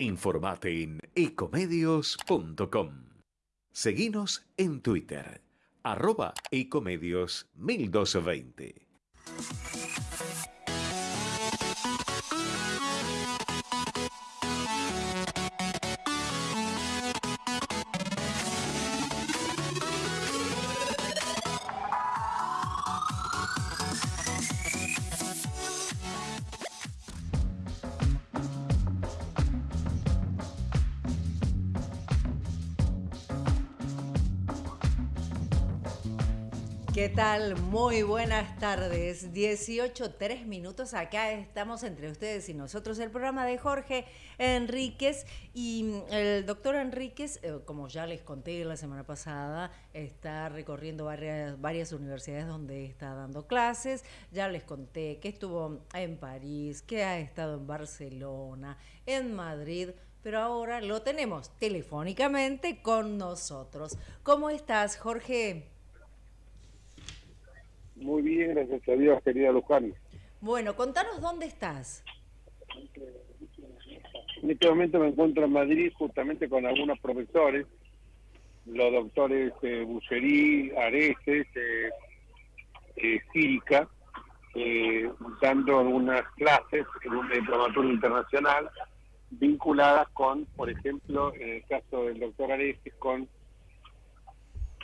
Informate en ecomedios.com. Seguinos en Twitter, arroba ecomedios 1220. Tal? Muy buenas tardes. 18, 3 minutos. Acá estamos entre ustedes y nosotros. El programa de Jorge Enríquez. Y mm, el doctor Enríquez, eh, como ya les conté la semana pasada, está recorriendo varias, varias universidades donde está dando clases. Ya les conté que estuvo en París, que ha estado en Barcelona, en Madrid pero ahora lo tenemos telefónicamente con nosotros. ¿Cómo estás, Jorge? Muy bien, gracias a Dios, querida Luján. Bueno, contanos dónde estás. En este momento me encuentro en Madrid justamente con algunos profesores, los doctores eh, Busserí, Areces, eh, eh, eh, dando algunas clases en un diplomaturio internacional vinculadas con, por ejemplo, en el caso del doctor Areces, con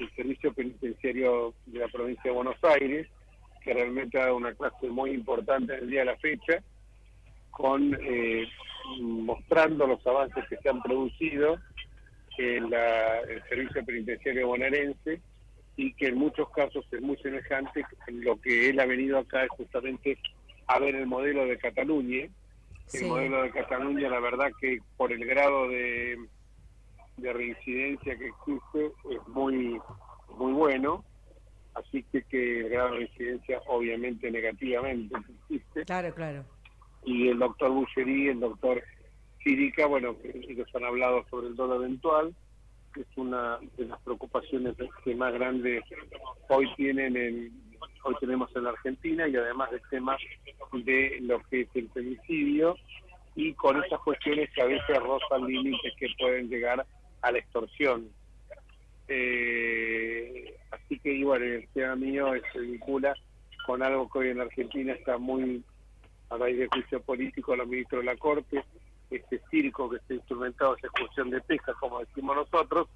el Servicio Penitenciario de la Provincia de Buenos Aires, que realmente ha dado una clase muy importante en el día de la fecha, con eh, mostrando los avances que se han producido en la, el Servicio Penitenciario bonaerense y que en muchos casos es muy semejante. En lo que él ha venido acá es justamente a ver el modelo de Cataluña. El modelo de Cataluña, la verdad que por el grado de de reincidencia que existe es muy muy bueno, así que que el grado de reincidencia obviamente negativamente existe. Claro, claro. Y el doctor Bucherí, el doctor Círica, bueno, ellos han hablado sobre el dólar eventual, que es una de las preocupaciones que más grandes hoy tienen en, hoy tenemos en la Argentina y además del tema de lo que es el femicidio y con esas cuestiones que a veces rozan límites que pueden llegar a la extorsión. Eh, así que, igual, el tema mío se vincula con algo que hoy en Argentina está muy a raíz del juicio político a los ministros de la Corte, este circo que está instrumentado, esa excursión de pesca, como decimos nosotros,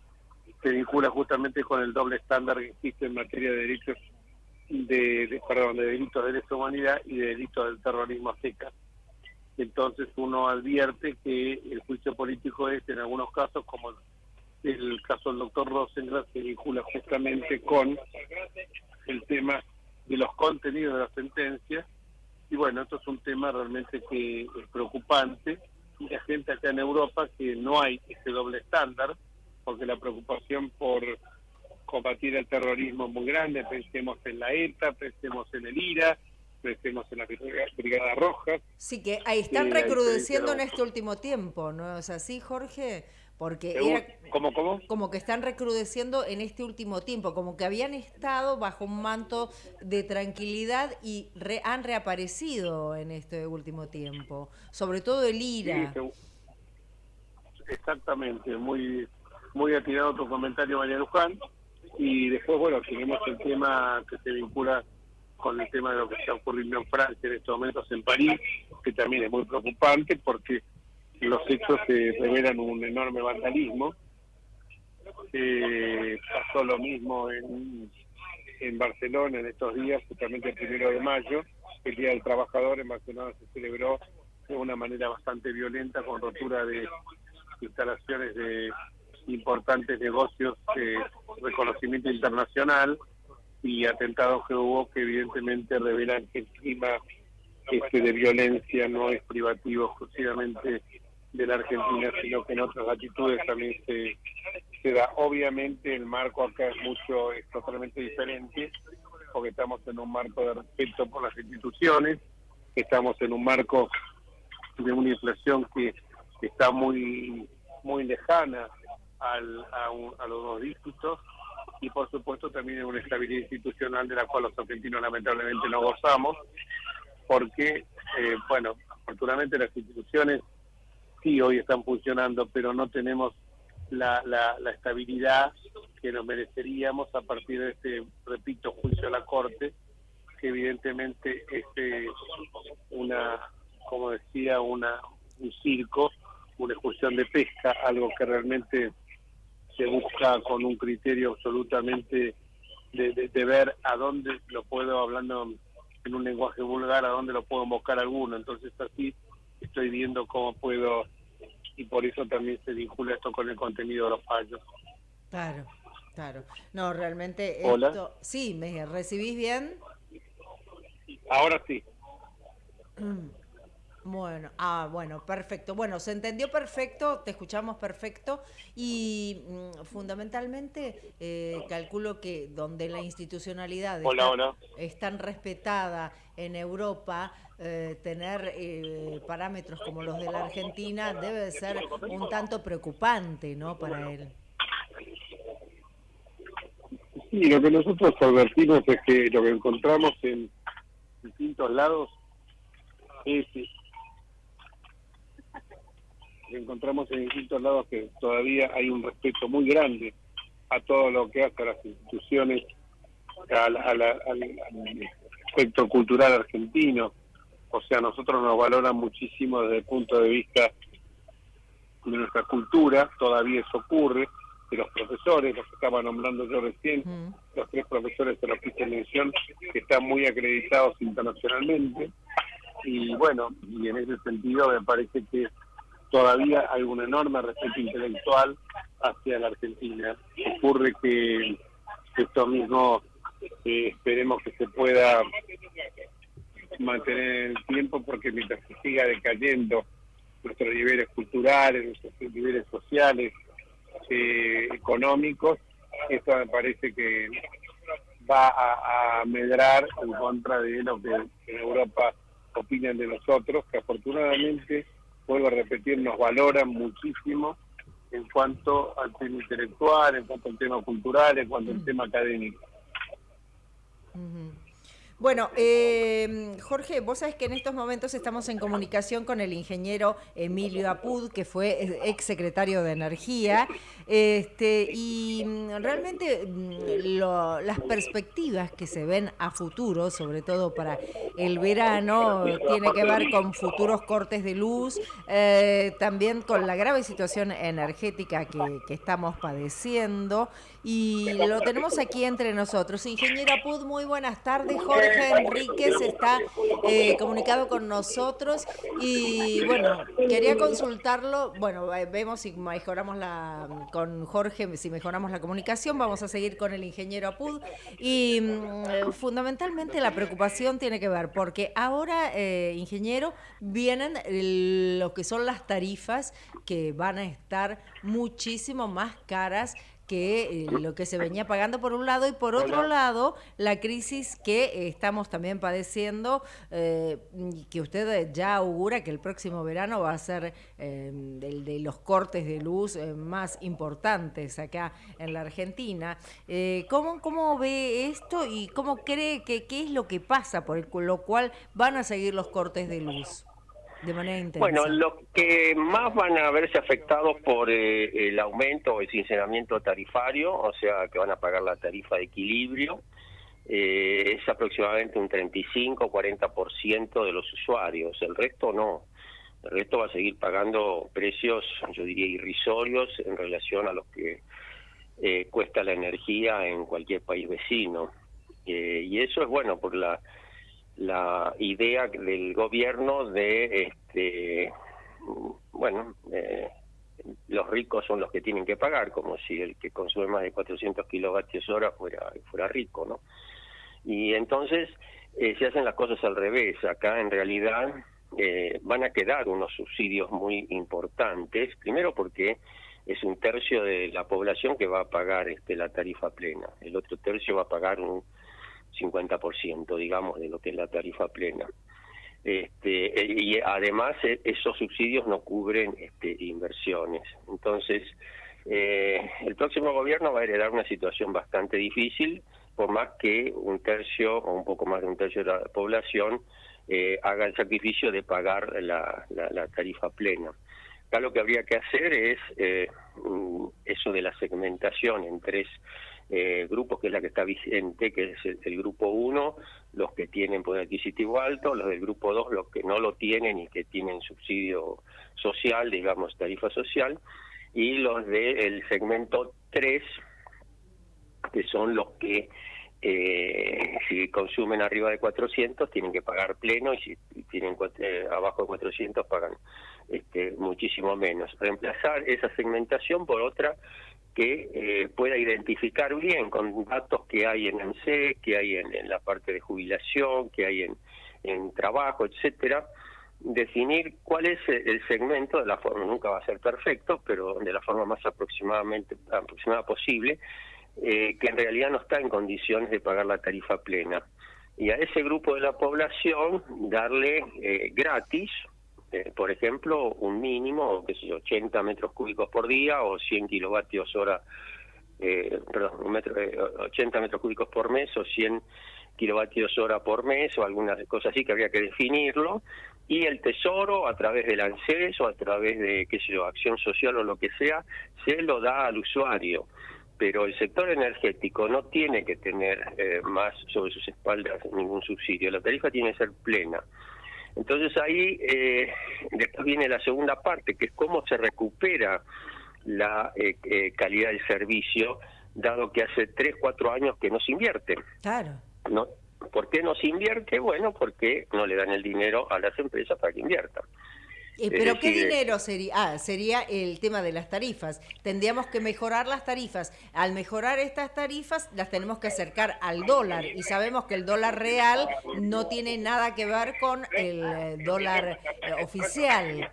se vincula justamente con el doble estándar que existe en materia de derechos de, perdón, de delitos de lesa humanidad y de delitos del terrorismo seca. Entonces uno advierte que el juicio político es en algunos casos como el caso del doctor Rosengras se vincula justamente con el tema de los contenidos de la sentencia y bueno, esto es un tema realmente que es preocupante y la gente acá en Europa que no hay ese doble estándar porque la preocupación por combatir el terrorismo es muy grande, pensemos en la ETA, pensemos en el IRA, pensemos en la Brigada Roja. Sí, que ahí están recrudeciendo en este último tiempo, ¿no es así, Jorge? Porque era ¿Cómo, cómo? como que están recrudeciendo en este último tiempo, como que habían estado bajo un manto de tranquilidad y han reaparecido en este último tiempo, sobre todo el IRA. exactamente, muy muy atinado tu comentario, María Luján. Y después, bueno, tenemos el tema que se vincula con el tema de lo que está ocurriendo en Francia en estos momentos en París, que también es muy preocupante porque los hechos revelan un enorme vandalismo. Eh, pasó lo mismo en, en Barcelona en estos días, justamente el primero de mayo, el Día del Trabajador en Barcelona se celebró de una manera bastante violenta con rotura de instalaciones de importantes negocios de reconocimiento internacional y atentados que hubo que evidentemente revelan que el clima este de violencia no es privativo exclusivamente de la Argentina, sino que en otras latitudes también se, da. Obviamente el marco acá es mucho, es totalmente diferente, porque estamos en un marco de respeto por las instituciones, estamos en un marco de una inflación que está muy muy lejana al, a, a los dos dígitos y por supuesto también en una estabilidad institucional de la cual los argentinos lamentablemente no gozamos porque, eh, bueno, afortunadamente las instituciones sí hoy están funcionando, pero no tenemos la, la, la estabilidad que nos mereceríamos a partir de este, repito, juicio a la Corte, que evidentemente es eh, una, como decía, una un circo, una excursión de pesca, algo que realmente se busca con un criterio absolutamente de, ver a dónde lo puedo, hablando en un lenguaje vulgar, a dónde lo puedo buscar alguno. Entonces así estoy viendo cómo puedo, y por eso también se vincula esto con el contenido de los fallos. Claro, claro. No, realmente Hola. esto... Sí, ¿me recibís bien? Ahora sí. Bueno, ah, bueno, perfecto. Bueno, se entendió perfecto, te escuchamos perfecto y mm, fundamentalmente eh, calculo que donde la institucionalidad Hola, está, hola. es tan respetada en Europa, eh, tener eh, parámetros como los de la Argentina debe de ser un tanto preocupante, ¿no? Para él. Sí, lo que nosotros advertimos es que lo que encontramos en distintos lados es que encontramos en distintos lados que todavía hay un respeto muy grande a todo lo que hace a las instituciones, a la- a la- al, al aspecto cultural argentino. O sea, nosotros nos valoran muchísimo desde el punto de vista de nuestra cultura, todavía eso ocurre, de los profesores, los que estaba nombrando yo recién, Mm. los tres profesores de los que hice mención, que están muy acreditados internacionalmente. Y bueno, y en ese sentido me parece que todavía hay un enorme respeto intelectual hacia la Argentina. Ocurre que esto mismo eh, esperemos que se pueda mantener en el tiempo porque mientras se siga decayendo nuestros niveles culturales, nuestros niveles sociales, eh, económicos, esto me parece que va a, a medrar en contra de lo que en Europa opinan de nosotros, que afortunadamente, vuelvo a repetir, nos valoran muchísimo en cuanto al tema intelectual, en cuanto al tema cultural, en cuanto al tema académico. Bueno, eh, Jorge, vos sabés que en estos momentos estamos en comunicación con el ingeniero Emilio Apud, que fue ex secretario de Energía, este, y mm, realmente mm, las perspectivas que se ven a futuro, sobre todo para el verano, tiene que ver con futuros cortes de luz, eh, también con la grave situación energética que estamos padeciendo, y lo tenemos aquí entre nosotros. Ingeniero Apud, muy buenas tardes. Jorge Enríquez está eh, comunicado con nosotros y bueno, quería consultarlo. Bueno, eh, vemos si mejoramos la con Jorge, si mejoramos la comunicación, vamos a seguir con el ingeniero Apud. Y mm, fundamentalmente la preocupación tiene que ver, porque ahora, eh, ingeniero, vienen lo que son las tarifas que van a estar muchísimo más caras que eh, lo que se venía pagando por un lado y por otro lado la crisis que estamos también padeciendo eh, que usted ya augura que el próximo verano va a ser eh, el de los cortes de luz más importantes acá en la Argentina. ¿cómo, ¿Cómo ve esto y cómo cree que qué es lo que pasa por el lo cual van a seguir los cortes de luz de manera intensa? Bueno, los que más van a verse afectados por eh, el aumento o el sinceramiento tarifario, o sea, que van a pagar la tarifa de equilibrio, eh, es aproximadamente un 35-40% de los usuarios. El resto no. El resto va a seguir pagando precios, yo diría, irrisorios en relación a los que eh, cuesta la energía en cualquier país vecino. Eh, y eso es bueno por la la idea del gobierno de este bueno eh, los ricos son los que tienen que pagar como si el que consume más de 400 kilovatios hora fuera fuera rico no y entonces eh, se hacen las cosas al revés. Acá en realidad eh, van a quedar unos subsidios muy importantes primero porque es un tercio de la población que va a pagar este la tarifa plena. El otro tercio va a pagar un 50%, digamos, de lo que es la tarifa plena. Este, eh, y además eh, esos subsidios no cubren este, inversiones. Entonces, eh, el próximo gobierno va a heredar una situación bastante difícil, por más que un tercio o un poco más de un tercio de la población eh, haga el sacrificio de pagar la, la, la tarifa plena. Acá lo que habría que hacer es eh, mm, eso de la segmentación en tres eh, grupos, que es la que está vigente, que es el, grupo 1, los que tienen poder adquisitivo alto, los del grupo 2, los que no lo tienen y que tienen subsidio social, digamos, tarifa social, y los del segmento 3, que son los que eh, si consumen arriba de 400 tienen que pagar pleno y si tienen eh, abajo de 400 pagan este, muchísimo menos. Reemplazar esa segmentación por otra que eh, pueda identificar bien con datos que hay en ANSE, que hay en, la parte de jubilación, que hay en, en trabajo, etcétera, definir cuál es el segmento de la forma, nunca va a ser perfecto, pero de la forma más aproximadamente aproximada posible, eh, que en realidad no está en condiciones de pagar la tarifa plena. Y a ese grupo de la población darle eh, gratis, eh, por ejemplo, un mínimo, qué sé yo, 80 metros cúbicos por día o 100 kilovatios hora, perdón, un metro, 80 metros cúbicos por mes o 100 kilovatios hora por mes o algunas cosas así que habría que definirlo. Y el tesoro a través del ANSES o a través de qué sé yo acción social o lo que sea se lo da al usuario. Pero el sector energético no tiene que tener eh, más sobre sus espaldas ningún subsidio, la tarifa tiene que ser plena. Entonces ahí eh, después viene la segunda parte, que es cómo se recupera la eh, calidad del servicio, dado que hace 3, 4 años que no se invierte. Claro. ¿No? ¿Por qué no se invierte? Bueno, porque no le dan el dinero a las empresas para que inviertan. Eh, ¿Pero qué dinero sería? Ah, sería el tema de las tarifas. Tendríamos que mejorar las tarifas. Al mejorar estas tarifas, las tenemos que acercar al dólar. Y sabemos que el dólar real no tiene nada que ver con el eh, dólar eh, oficial.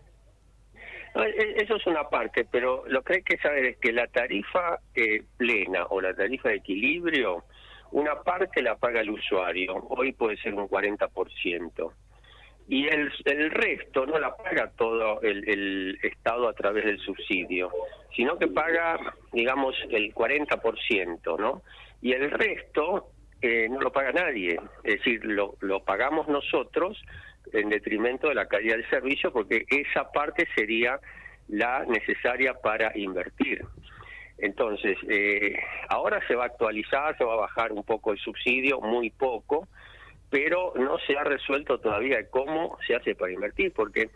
E, eso es una parte, pero lo que hay que saber es que la tarifa plena o la tarifa de equilibrio, una parte la paga el usuario. Hoy puede ser un 40% y el, el resto no la paga todo el, el, Estado a través del subsidio, sino que paga, digamos, el 40%, ¿no? Y el resto eh, no lo paga nadie, es decir, lo, lo pagamos nosotros en detrimento de la calidad del servicio porque esa parte sería la necesaria para invertir. Entonces, eh, ahora se va a actualizar, se va a bajar un poco el subsidio, muy poco, pero no se ha resuelto todavía cómo se hace para invertir, porque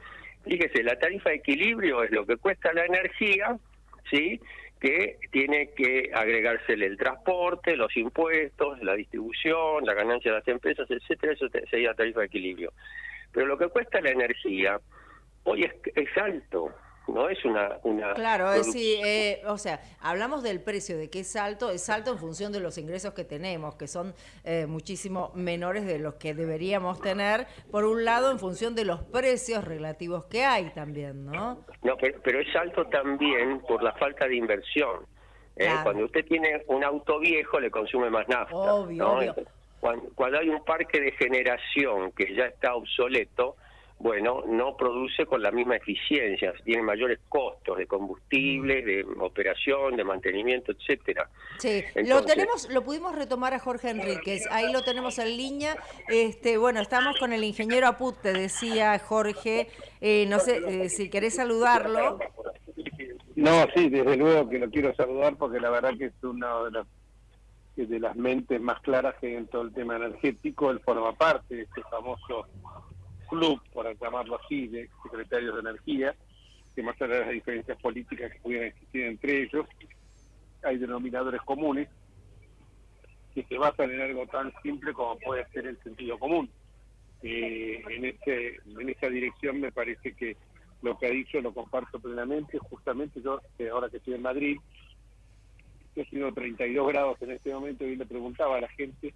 fíjese, la tarifa de equilibrio es lo que cuesta la energía, ¿sí? que tiene que agregársele el transporte, los impuestos, la distribución, la ganancia de las empresas, etcétera, eso sería tarifa de equilibrio. Pero lo que cuesta la energía hoy es, es alto, no es una... una claro, es sí, eh, o sea, hablamos del precio, de que es alto, es alto en función de los ingresos que tenemos, que son eh, muchísimo menores de los que deberíamos tener, por un lado en función de los precios relativos que hay también, ¿no? No, pero, es alto también por la falta de inversión. ¿eh? Cuando usted tiene un auto viejo le consume más nafta. Obvio, obvio. cuando hay un parque de generación que ya está obsoleto, bueno, no produce con la misma eficiencia, tiene mayores costos de combustible, de operación, de mantenimiento, etcétera. Sí, lo tenemos, lo pudimos retomar a Jorge Enríquez, ahí lo tenemos en línea. Este, bueno, estamos con el ingeniero Aput, te decía Jorge, eh, no sé eh, si querés saludarlo. No, sí, desde luego que lo quiero saludar porque la verdad que es una de las de las mentes más claras que hay en todo el tema energético, él forma parte de este famoso club, por llamarlo así, de secretarios de energía, que más allá de las diferencias políticas que pudieran existir entre ellos, hay denominadores comunes que se basan en algo tan simple como puede ser el sentido común. Eh, en, este, en esa dirección me parece que lo que ha dicho lo comparto plenamente. Justamente yo, ahora que estoy en Madrid, he sido 32 grados en este momento y le preguntaba a la gente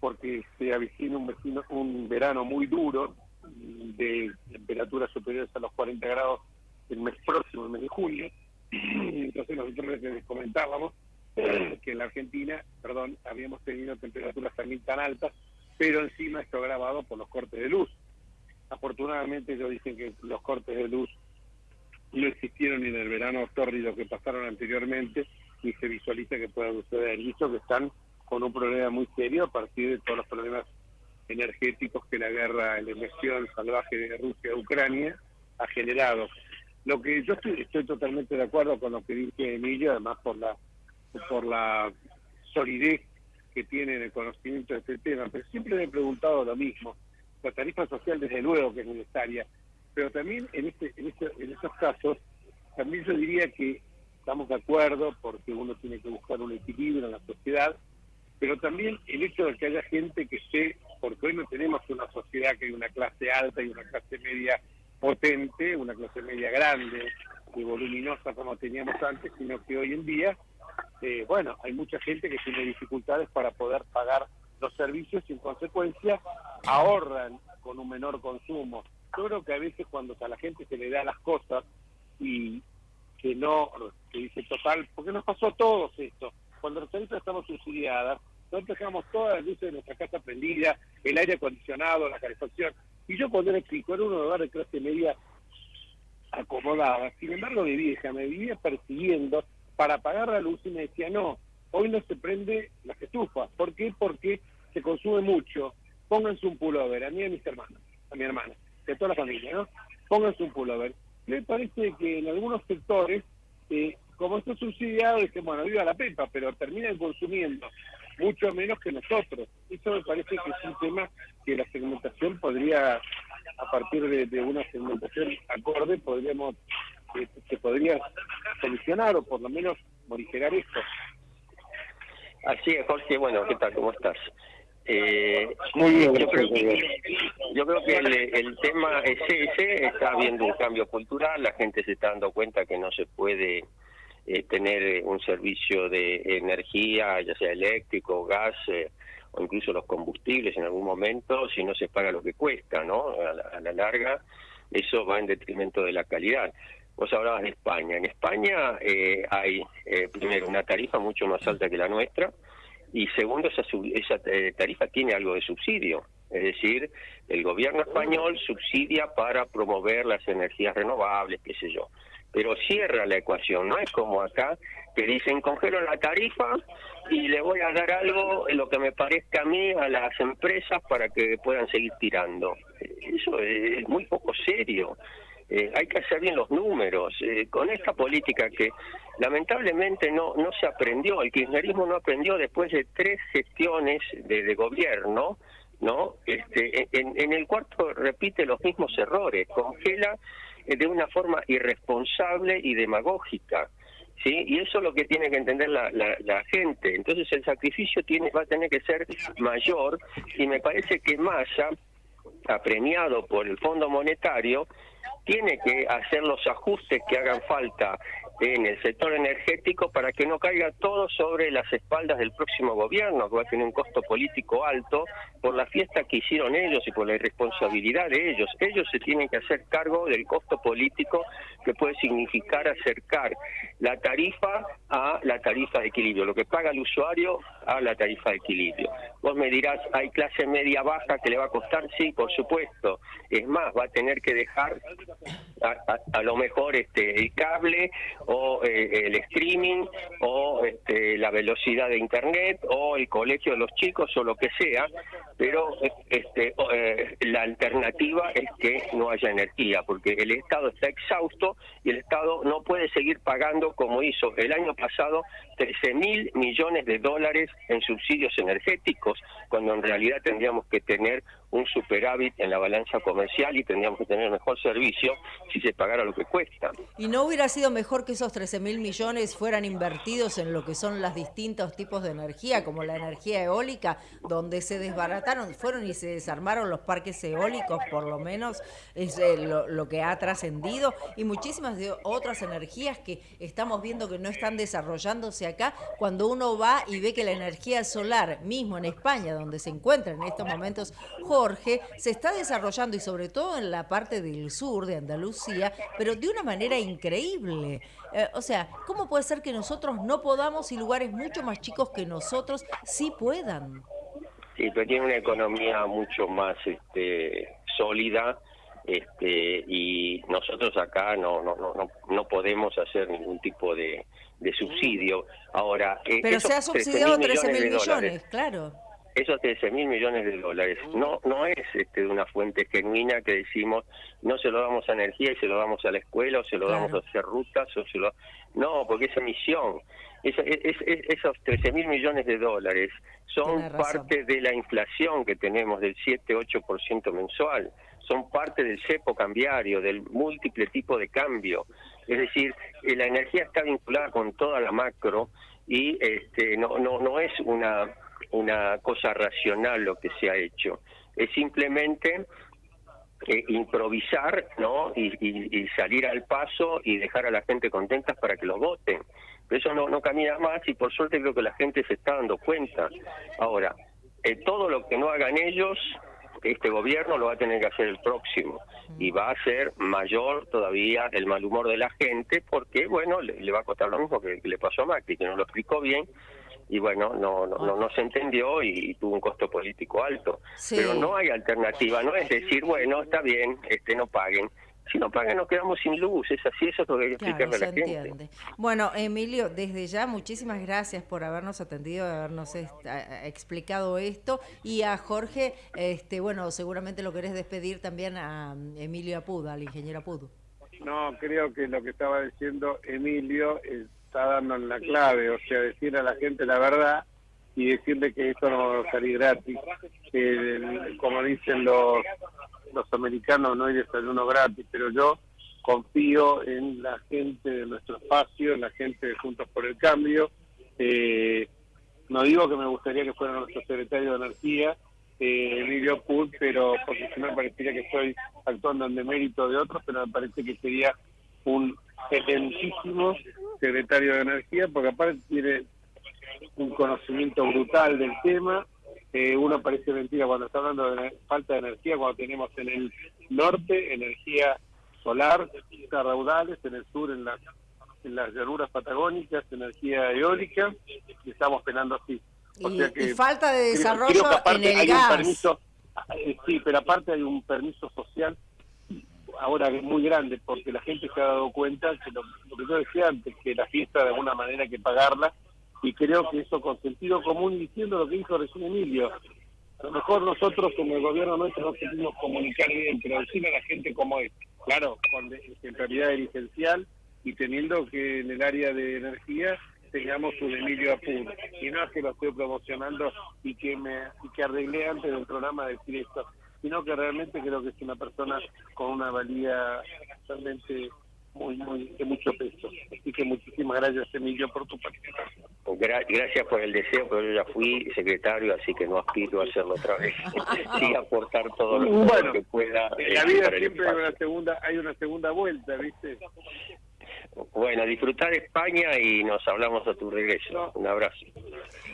porque se avecina un, vecino, un verano muy duro de temperaturas superiores a los 40 grados el mes próximo, el mes de junio. Entonces nosotros les comentábamos que en la Argentina, perdón, habíamos tenido temperaturas también tan altas, pero encima esto grabado por los cortes de luz. Afortunadamente ellos dicen que los cortes de luz no existieron en el verano tórrido que pasaron anteriormente, ni se visualiza que pueda suceder. Y eso que están con un problema muy serio a partir de todos los problemas energéticos que la guerra, la invasión salvaje de Rusia a Ucrania ha generado. Lo que yo estoy, totalmente de acuerdo con lo que dice Emilio, además por la por la solidez que tiene en el conocimiento de este tema, pero siempre me he preguntado lo mismo. La tarifa social desde luego que es necesaria, pero también en este, en, este, en estos casos, también yo diría que estamos de acuerdo porque uno tiene que buscar un equilibrio en la sociedad, pero también el hecho de que haya gente que esté, porque hoy no tenemos una sociedad que hay una clase alta y una clase media potente, una clase media grande y voluminosa como teníamos antes, sino que hoy en día, eh, bueno, hay mucha gente que tiene dificultades para poder pagar los servicios y en consecuencia ahorran con un menor consumo. Yo creo que a veces cuando a la gente se le da las cosas y que no, que dice total, porque nos pasó a todos esto, cuando las tarifas estamos subsidiadas, nosotros dejamos todas las luces de nuestra casa prendidas, el aire acondicionado, la calefacción, y yo cuando era chico era un hogar de clase media acomodada, sin embargo mi vieja me vivía persiguiendo para pagar la luz y me decía, no, hoy no se prende las estufas, ¿por qué? Porque se consume mucho, pónganse un pullover, a mí y a mis hermanos, a mi hermana, de toda la familia, ¿no? Pónganse un pullover. Me parece que en algunos sectores, eh, como esto es subsidiado, que bueno, viva la pepa, pero terminan consumiendo mucho menos que nosotros. Eso me parece que es un tema que la segmentación podría, a partir de, una segmentación acorde, podríamos eh, se podría solucionar o por lo menos morigerar esto. Así es, Jorge. Bueno, ¿qué tal? ¿Cómo estás? Eh, yo, creo que, el, tema es ese, está habiendo un cambio cultural, la gente se está dando cuenta que no se puede eh, tener un servicio de energía, ya sea eléctrico, gas eh, o incluso los combustibles en algún momento, si no se paga lo que cuesta, ¿no? A la, larga, eso va en detrimento de la calidad. Vos hablabas de España. En España eh, hay, primero, una tarifa mucho más alta que la nuestra, y segundo, esa, esa eh, tarifa tiene algo de subsidio. Es decir, el gobierno español subsidia para promover las energías renovables, qué sé yo. Pero cierra la ecuación, no es como acá, que dicen congelo la tarifa y le voy a dar algo, lo que me parezca a mí, a las empresas para que puedan seguir tirando. Eso es muy poco serio. Eh, hay que hacer bien los números. Eh, con esta política que lamentablemente no, no se aprendió, el kirchnerismo no aprendió después de tres gestiones de, gobierno, ¿no? Este, en, el cuarto repite los mismos errores, congela eh, de una forma irresponsable y demagógica. ¿Sí? Y eso es lo que tiene que entender la, la, gente. Entonces el sacrificio tiene, va a tener que ser mayor y me parece que Massa, apremiado por el Fondo Monetario, tiene que hacer los ajustes que hagan falta en el sector energético para que no caiga todo sobre las espaldas del próximo gobierno, que va a tener un costo político alto por la fiesta que hicieron ellos y por la irresponsabilidad de ellos. Ellos se tienen que hacer cargo del costo político que puede significar acercar la tarifa a la tarifa de equilibrio, lo que paga el usuario a la tarifa de equilibrio. Vos me dirás, ¿hay clase media baja que le va a costar? Sí, por supuesto. Es más, va a tener que dejar a, lo mejor este el cable o eh, el streaming o este, la velocidad de internet o el colegio de los chicos o lo que sea pero este eh, la alternativa es que no haya energía porque el Estado está exhausto y el Estado no puede seguir pagando como hizo el año pasado 13 mil millones de dólares en subsidios energéticos cuando en realidad tendríamos que tener un superávit en la balanza comercial y tendríamos que tener mejor servicio si se pagara lo que cuesta. ¿Y no hubiera sido mejor que esos 13 mil millones fueran invertidos en lo que son los distintos tipos de energía, como la energía eólica, donde se desbarataron, fueron y se desarmaron los parques eólicos, por lo menos es eh, lo, que ha trascendido, y muchísimas de otras energías que estamos viendo que no están desarrollándose acá, cuando uno va y ve que la energía solar, mismo en España, donde se encuentra en estos momentos Jorge, se está desarrollando y sobre todo en la parte del sur de Andalucía, pero de una manera increíble. Eh, o sea, ¿cómo puede ser que nosotros no podamos y lugares mucho más chicos que nosotros sí puedan? Sí, pero tiene una economía mucho más este, sólida este, y nosotros acá no, no, no, no podemos hacer ningún tipo de, subsidio. Ahora, eh, pero se ha subsidiado 13 mil millones, claro. Esos 13 mil millones de dólares. No no es este, de una fuente genuina que decimos no se lo damos a energía y se lo damos a la escuela o se lo damos a hacer rutas o se lo no porque es emisión. Es, esos 13 mil millones de dólares son parte de la inflación que tenemos del 7-8% mensual. Son parte del cepo cambiario, del múltiple tipo de cambio. Es decir, eh, la energía está vinculada con toda la macro y este, no, no, no es una una cosa racional lo que se ha hecho. Es simplemente eh, improvisar ¿no? Y, salir al paso y dejar a la gente contenta para que lo voten. Eso no, no camina más y por suerte creo que la gente se está dando cuenta. Ahora, eh, todo lo que no hagan ellos, este gobierno lo va a tener que hacer el próximo y va a ser mayor todavía el mal humor de la gente porque, bueno, le, va a costar lo mismo que, que le pasó a Macri, que no lo explicó bien y bueno, no, no, no, se entendió y, tuvo un costo político alto. Pero no hay alternativa, no es decir, bueno, está bien, este no paguen. Si no pagan nos quedamos sin luz, es así, eso es lo que hay que explicarle a la gente. Bueno, Emilio, desde ya muchísimas gracias por habernos atendido, habernos explicado esto y a Jorge, este bueno, seguramente lo querés despedir también a Emilio Apud, al ingeniero Apud. No, creo que lo que estaba diciendo Emilio es está dando en la clave, o sea, decir a la gente la verdad y decirle que esto no va a salir gratis, que como dicen los, los americanos no hay desayuno gratis, pero yo confío en la gente de nuestro espacio, en la gente de Juntos por el Cambio. Eh, no digo que me gustaría que fuera nuestro secretario de Energía, eh, Emilio Put, pero porque si no me parecería que estoy actuando en demérito de otros, pero me parece que sería un excelentísimo secretario de Energía, porque aparte tiene un conocimiento brutal del tema. Eh, uno parece mentira cuando está hablando de falta de energía, cuando tenemos en el norte energía solar, raudales, en el sur en las, en las llanuras patagónicas, energía eólica, y estamos penando así. y, falta de desarrollo en el gas. Eh, sí, pero aparte hay un permiso social ahora es muy grande porque la gente se ha dado cuenta que lo, que yo decía antes, que la fiesta de alguna manera hay que pagarla y creo que eso con sentido común diciendo lo que dijo recién Emilio. A lo mejor nosotros como el gobierno nuestro no podemos comunicar bien, pero decirle a la gente cómo es. Claro, con, es licencial y teniendo que en el área de energía tengamos un Emilio Apur. Y no es que lo estoy promocionando y que me y que arreglé antes del programa decir esto sino que realmente creo que es una persona con una valía realmente muy, muy de mucho peso. Así que muchísimas gracias, Emilio, por tu participación. gracias por el deseo, pero yo ya fui secretario, así que no aspiro a hacerlo otra vez. sí, aportar todo lo, que pueda. En la vida siempre hay una segunda, hay una segunda vuelta, ¿viste? Bueno, disfrutar España y nos hablamos a tu regreso. Un abrazo.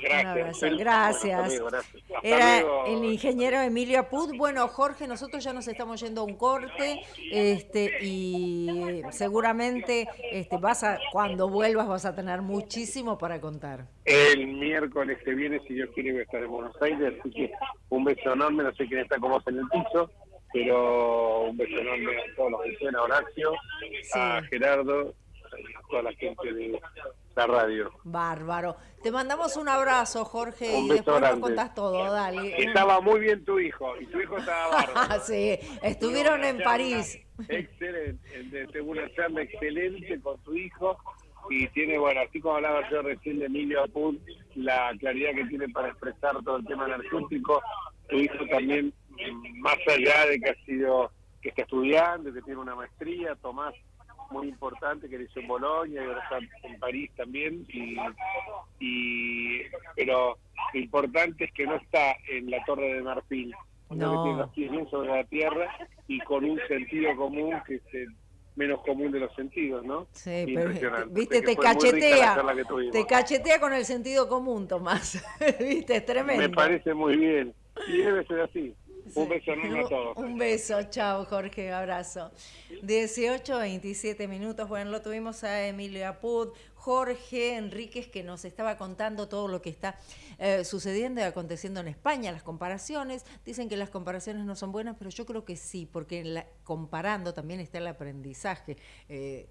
Gracias. Gracias. Era el ingeniero Emilio Apud. Bueno, Jorge, nosotros ya nos estamos yendo a un corte este, y seguramente este, vas a, cuando vuelvas vas a tener muchísimo para contar. El miércoles que viene, si Dios quiere, voy a estar en Buenos Aires, así que un beso enorme, no sé quién está como en el piso, pero un beso enorme a todos los que estén, a Horacio, a Gerardo, a toda la gente de la radio. Bárbaro. Te mandamos un abrazo, Jorge, y después nos contás todo, dale. Estaba muy bien tu hijo, y tu hijo estaba bárbaro. sí, estuvieron en París. Excelente, tengo una charla excelente con tu hijo, y tiene, bueno, así como hablaba yo recién de Emilio Apun, la claridad que tiene para expresar todo el tema energético, tu hijo también, más allá de que ha sido, que está estudiando, que tiene una maestría, Tomás muy importante que hizo en Bolonia y ahora está en París también y, y pero lo importante es que no está en la Torre de Marfil no. que tiene los pies bien sobre la tierra y con un sentido común que es el menos común de los sentidos, ¿no? Sí, pero viste, te cachetea, te cachetea con el sentido común, Tomás, viste, es tremendo. Me parece muy bien, y debe ser así. Un beso a todos. Un beso, chao Jorge, abrazo. 18, 27 minutos, bueno, lo tuvimos a Emilio Apud, Jorge Enríquez que nos estaba contando todo lo que está eh, sucediendo y aconteciendo en España, las comparaciones, dicen que las comparaciones no son buenas, pero yo creo que sí, porque comparando también está el aprendizaje. Eh,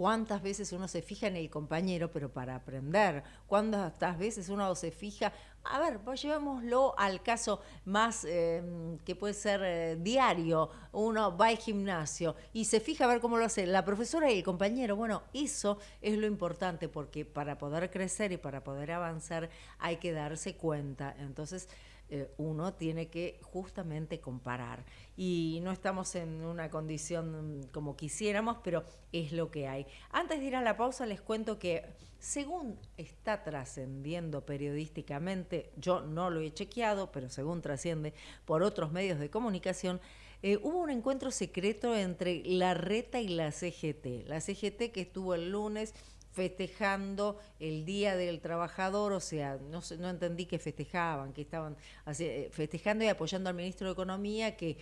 cuántas veces uno se fija en el compañero, pero para aprender, cuántas veces uno se fija a ver, pues llevémoslo al caso más em, que puede ser eh, diario. Uno va al gimnasio y se fija a ver cómo lo hace la profesora y el compañero. Bueno, eso es lo importante porque para poder crecer y para poder avanzar hay que darse cuenta. Entonces, eh, uno tiene que justamente comparar. Y no estamos en una condición como quisiéramos, pero es lo que hay. Antes de ir a la pausa, les cuento que según está trascendiendo periodísticamente, yo no lo he chequeado, pero según trasciende por otros medios de comunicación, eh, hubo un encuentro secreto entre la RETA y la CGT. La CGT que estuvo el lunes festejando el Día del Trabajador, o sea, no, entendí que festejaban, que estaban eh, festejando y apoyando al ministro de Economía que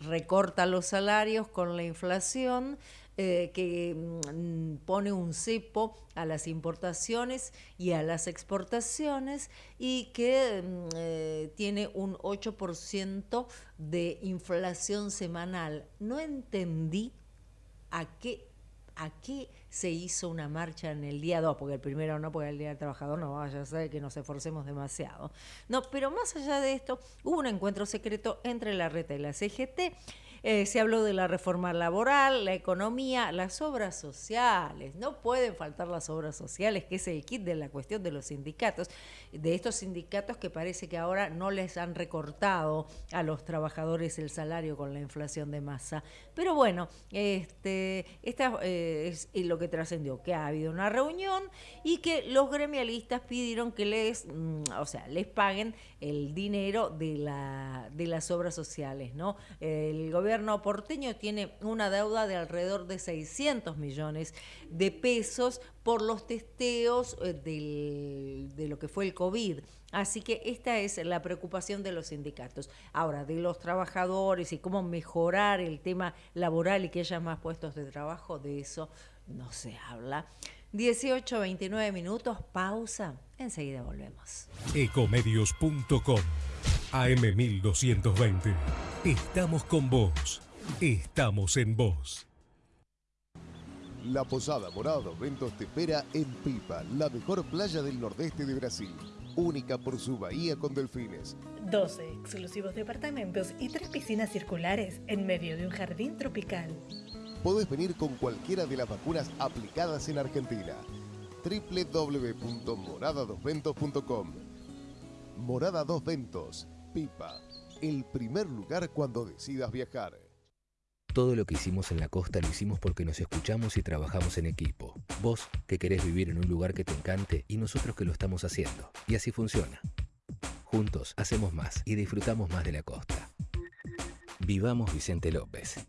recorta los salarios con la inflación, eh, que mm, pone un cepo a las importaciones y a las exportaciones y que mm, eh, tiene un 8% de inflación semanal. No entendí a qué, a qué se hizo una marcha en el día 2, porque el primero no, porque el Día del Trabajador no vaya a ser que nos esforcemos demasiado. No, pero más allá de esto, hubo un encuentro secreto entre la RETA y la CGT eh, se habló de la reforma laboral, la economía, las obras sociales. No pueden faltar las obras sociales, que es el kit de la cuestión de los sindicatos, de estos sindicatos que parece que ahora no les han recortado a los trabajadores el salario con la inflación de masa. Pero bueno, este, esta eh, es lo que trascendió, que ha habido una reunión y que los gremialistas pidieron que les, mm, o sea, les paguen el dinero de, la, de las obras sociales, ¿no? El gobierno porteño tiene una deuda de alrededor de 600 millones de pesos por los testeos eh, de lo que fue el COVID. Así que esta es la preocupación de los sindicatos. Ahora, de los trabajadores y cómo mejorar el tema laboral y que haya más puestos de trabajo, de eso no se habla. 18, 29 minutos, pausa. Enseguida volvemos. Ecomedios.com AM1220. Estamos con vos. Estamos en vos. La Posada Morado Ventos te espera en Pipa, la mejor playa del nordeste de Brasil. Única por su bahía con delfines. 12 exclusivos departamentos y tres piscinas circulares en medio de un jardín tropical podés venir con cualquiera de las vacunas aplicadas en Argentina. www.moradadosventos.com Morada Dos Ventos, Pipa, el primer lugar cuando decidas viajar. Todo lo que hicimos en la costa lo hicimos porque nos escuchamos y trabajamos en equipo. Vos que querés vivir en un lugar que te encante y nosotros que lo estamos haciendo. Y así funciona. Juntos hacemos más y disfrutamos más de la costa. Vivamos Vicente López.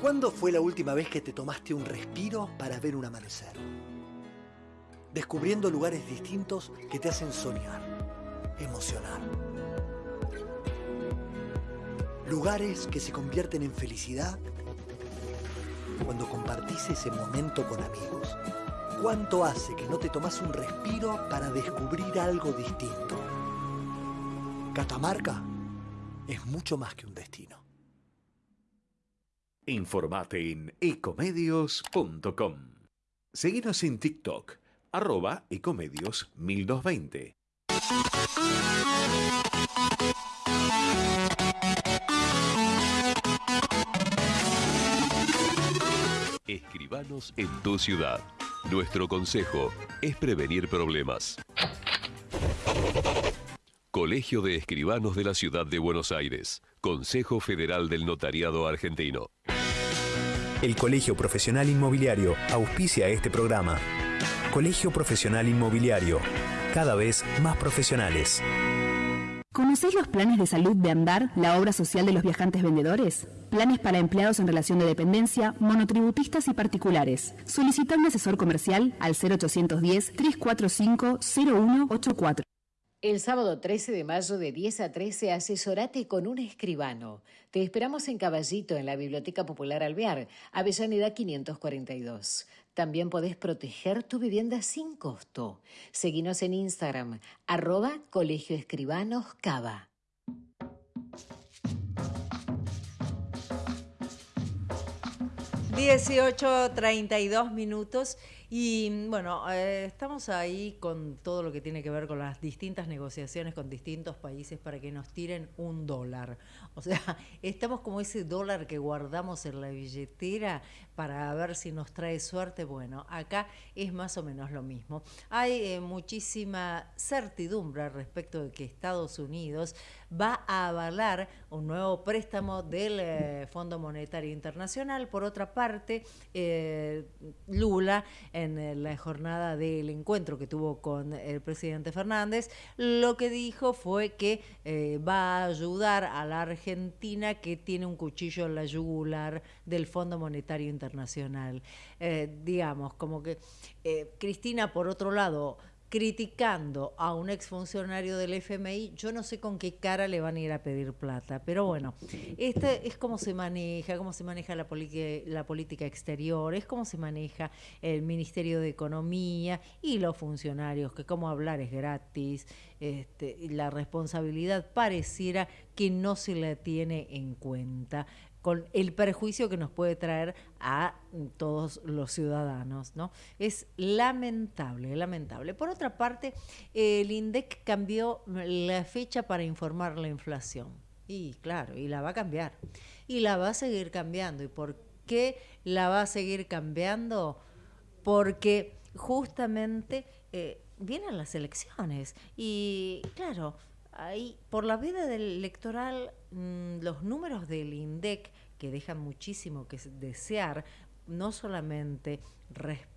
¿Cuándo fue la última vez que te tomaste un respiro para ver un amanecer? Descubriendo lugares distintos que te hacen soñar, emocionar. Lugares que se convierten en felicidad cuando compartís ese momento con amigos. ¿Cuánto hace que no te tomas un respiro para descubrir algo distinto? Catamarca es mucho más que un destino. Informate en ecomedios.com. Seguinos en TikTok, arroba ecomedios 1220. En tu ciudad. Nuestro consejo es prevenir problemas. Colegio de Escribanos de la Ciudad de Buenos Aires. Consejo Federal del Notariado Argentino. El Colegio Profesional Inmobiliario auspicia este programa. Colegio Profesional Inmobiliario, cada vez más profesionales. ¿Conocéis los planes de salud de Andar, la obra social de los viajantes vendedores? Planes para empleados en relación de dependencia, monotributistas y particulares. Solicita un asesor comercial al 0810 345 0184. El sábado 13 de mayo de 10 a 13 asesorate con un escribano. Te esperamos en Caballito, en la Biblioteca Popular Alvear, Avellaneda 542. También podés proteger tu vivienda sin costo. Seguinos en Instagram, arroba Colegio Escribanos Cava. 18.32 minutos Y bueno, eh, estamos ahí con todo lo que tiene que ver con las distintas negociaciones con distintos países para que nos tiren un dólar. O sea, estamos como ese dólar que guardamos en la billetera para ver si nos trae suerte. Bueno, acá es más o menos lo mismo. Hay eh, muchísima certidumbre respecto de que Estados Unidos va a avalar un nuevo préstamo del eh, Fondo Monetario Internacional. Por otra parte, eh, Lula, en la jornada del encuentro que tuvo con el presidente Fernández, lo que dijo fue que va a ayudar a la Argentina que tiene un cuchillo en la yugular del Fondo Monetario internacional. Eh, digamos, como que eh, Cristina, por otro lado, criticando a un exfuncionario del FMI, yo no sé con qué cara le van a ir a pedir plata, pero bueno, este es cómo se maneja, cómo se maneja la, política exterior, es cómo se maneja el Ministerio de Economía y los funcionarios, que como hablar es gratis, este, la responsabilidad pareciera que no se la tiene en cuenta con el perjuicio que nos puede traer a todos los ciudadanos, ¿no? Es lamentable, lamentable. Por otra parte, el INDEC cambió la fecha para informar la inflación. Y claro, y la va a cambiar. Y la va a seguir cambiando. ¿Y por qué la va a seguir cambiando? Porque justamente eh, vienen las elecciones. Y claro, ahí por la del electoral mm, los números del INDEC que dejan muchísimo que desear, no solamente respecto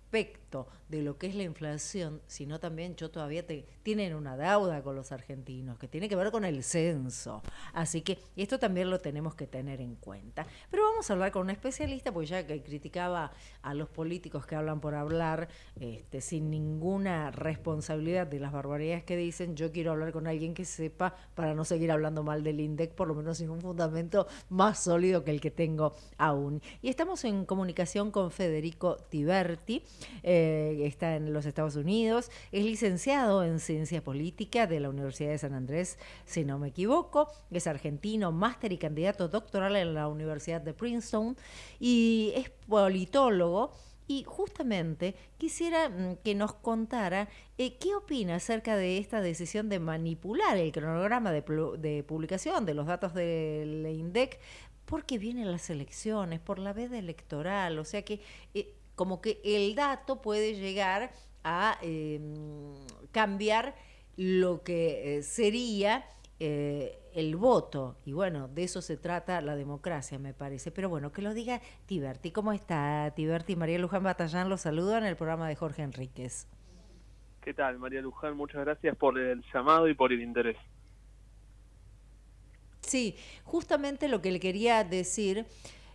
de lo que es la inflación, sino también yo todavía te, tienen una deuda con los argentinos que tiene que ver con el censo. Así que esto también lo tenemos que tener en cuenta. Pero vamos a hablar con un especialista, porque ya que criticaba a los políticos que hablan por hablar, este, sin ninguna responsabilidad de las barbaridades que dicen, yo quiero hablar con alguien que sepa para no seguir hablando mal del INDEC, por lo menos sin un fundamento más sólido que el que tengo aún. Y estamos en comunicación con Federico Tiberti. Eh, está en los Estados Unidos, es licenciado en Ciencia Política de la Universidad de San Andrés, si no me equivoco, es argentino, máster y candidato doctoral en la Universidad de Princeton y es politólogo. Y justamente quisiera mm, que nos contara eh, qué opina acerca de esta decisión de manipular el cronograma de, publicación de los datos del INDEC porque vienen las elecciones, por la veda electoral, o sea que eh, como que el dato puede llegar a em, cambiar lo que eh, sería eh, el voto. Y bueno, de eso se trata la democracia, me parece. Pero bueno, que lo diga Tiberti. ¿Cómo está Tiberti? María Luján Batallán los saluda en el programa de Jorge Enríquez. ¿Qué tal, María Luján? Muchas gracias por el llamado y por el interés. Sí, justamente lo que le quería decir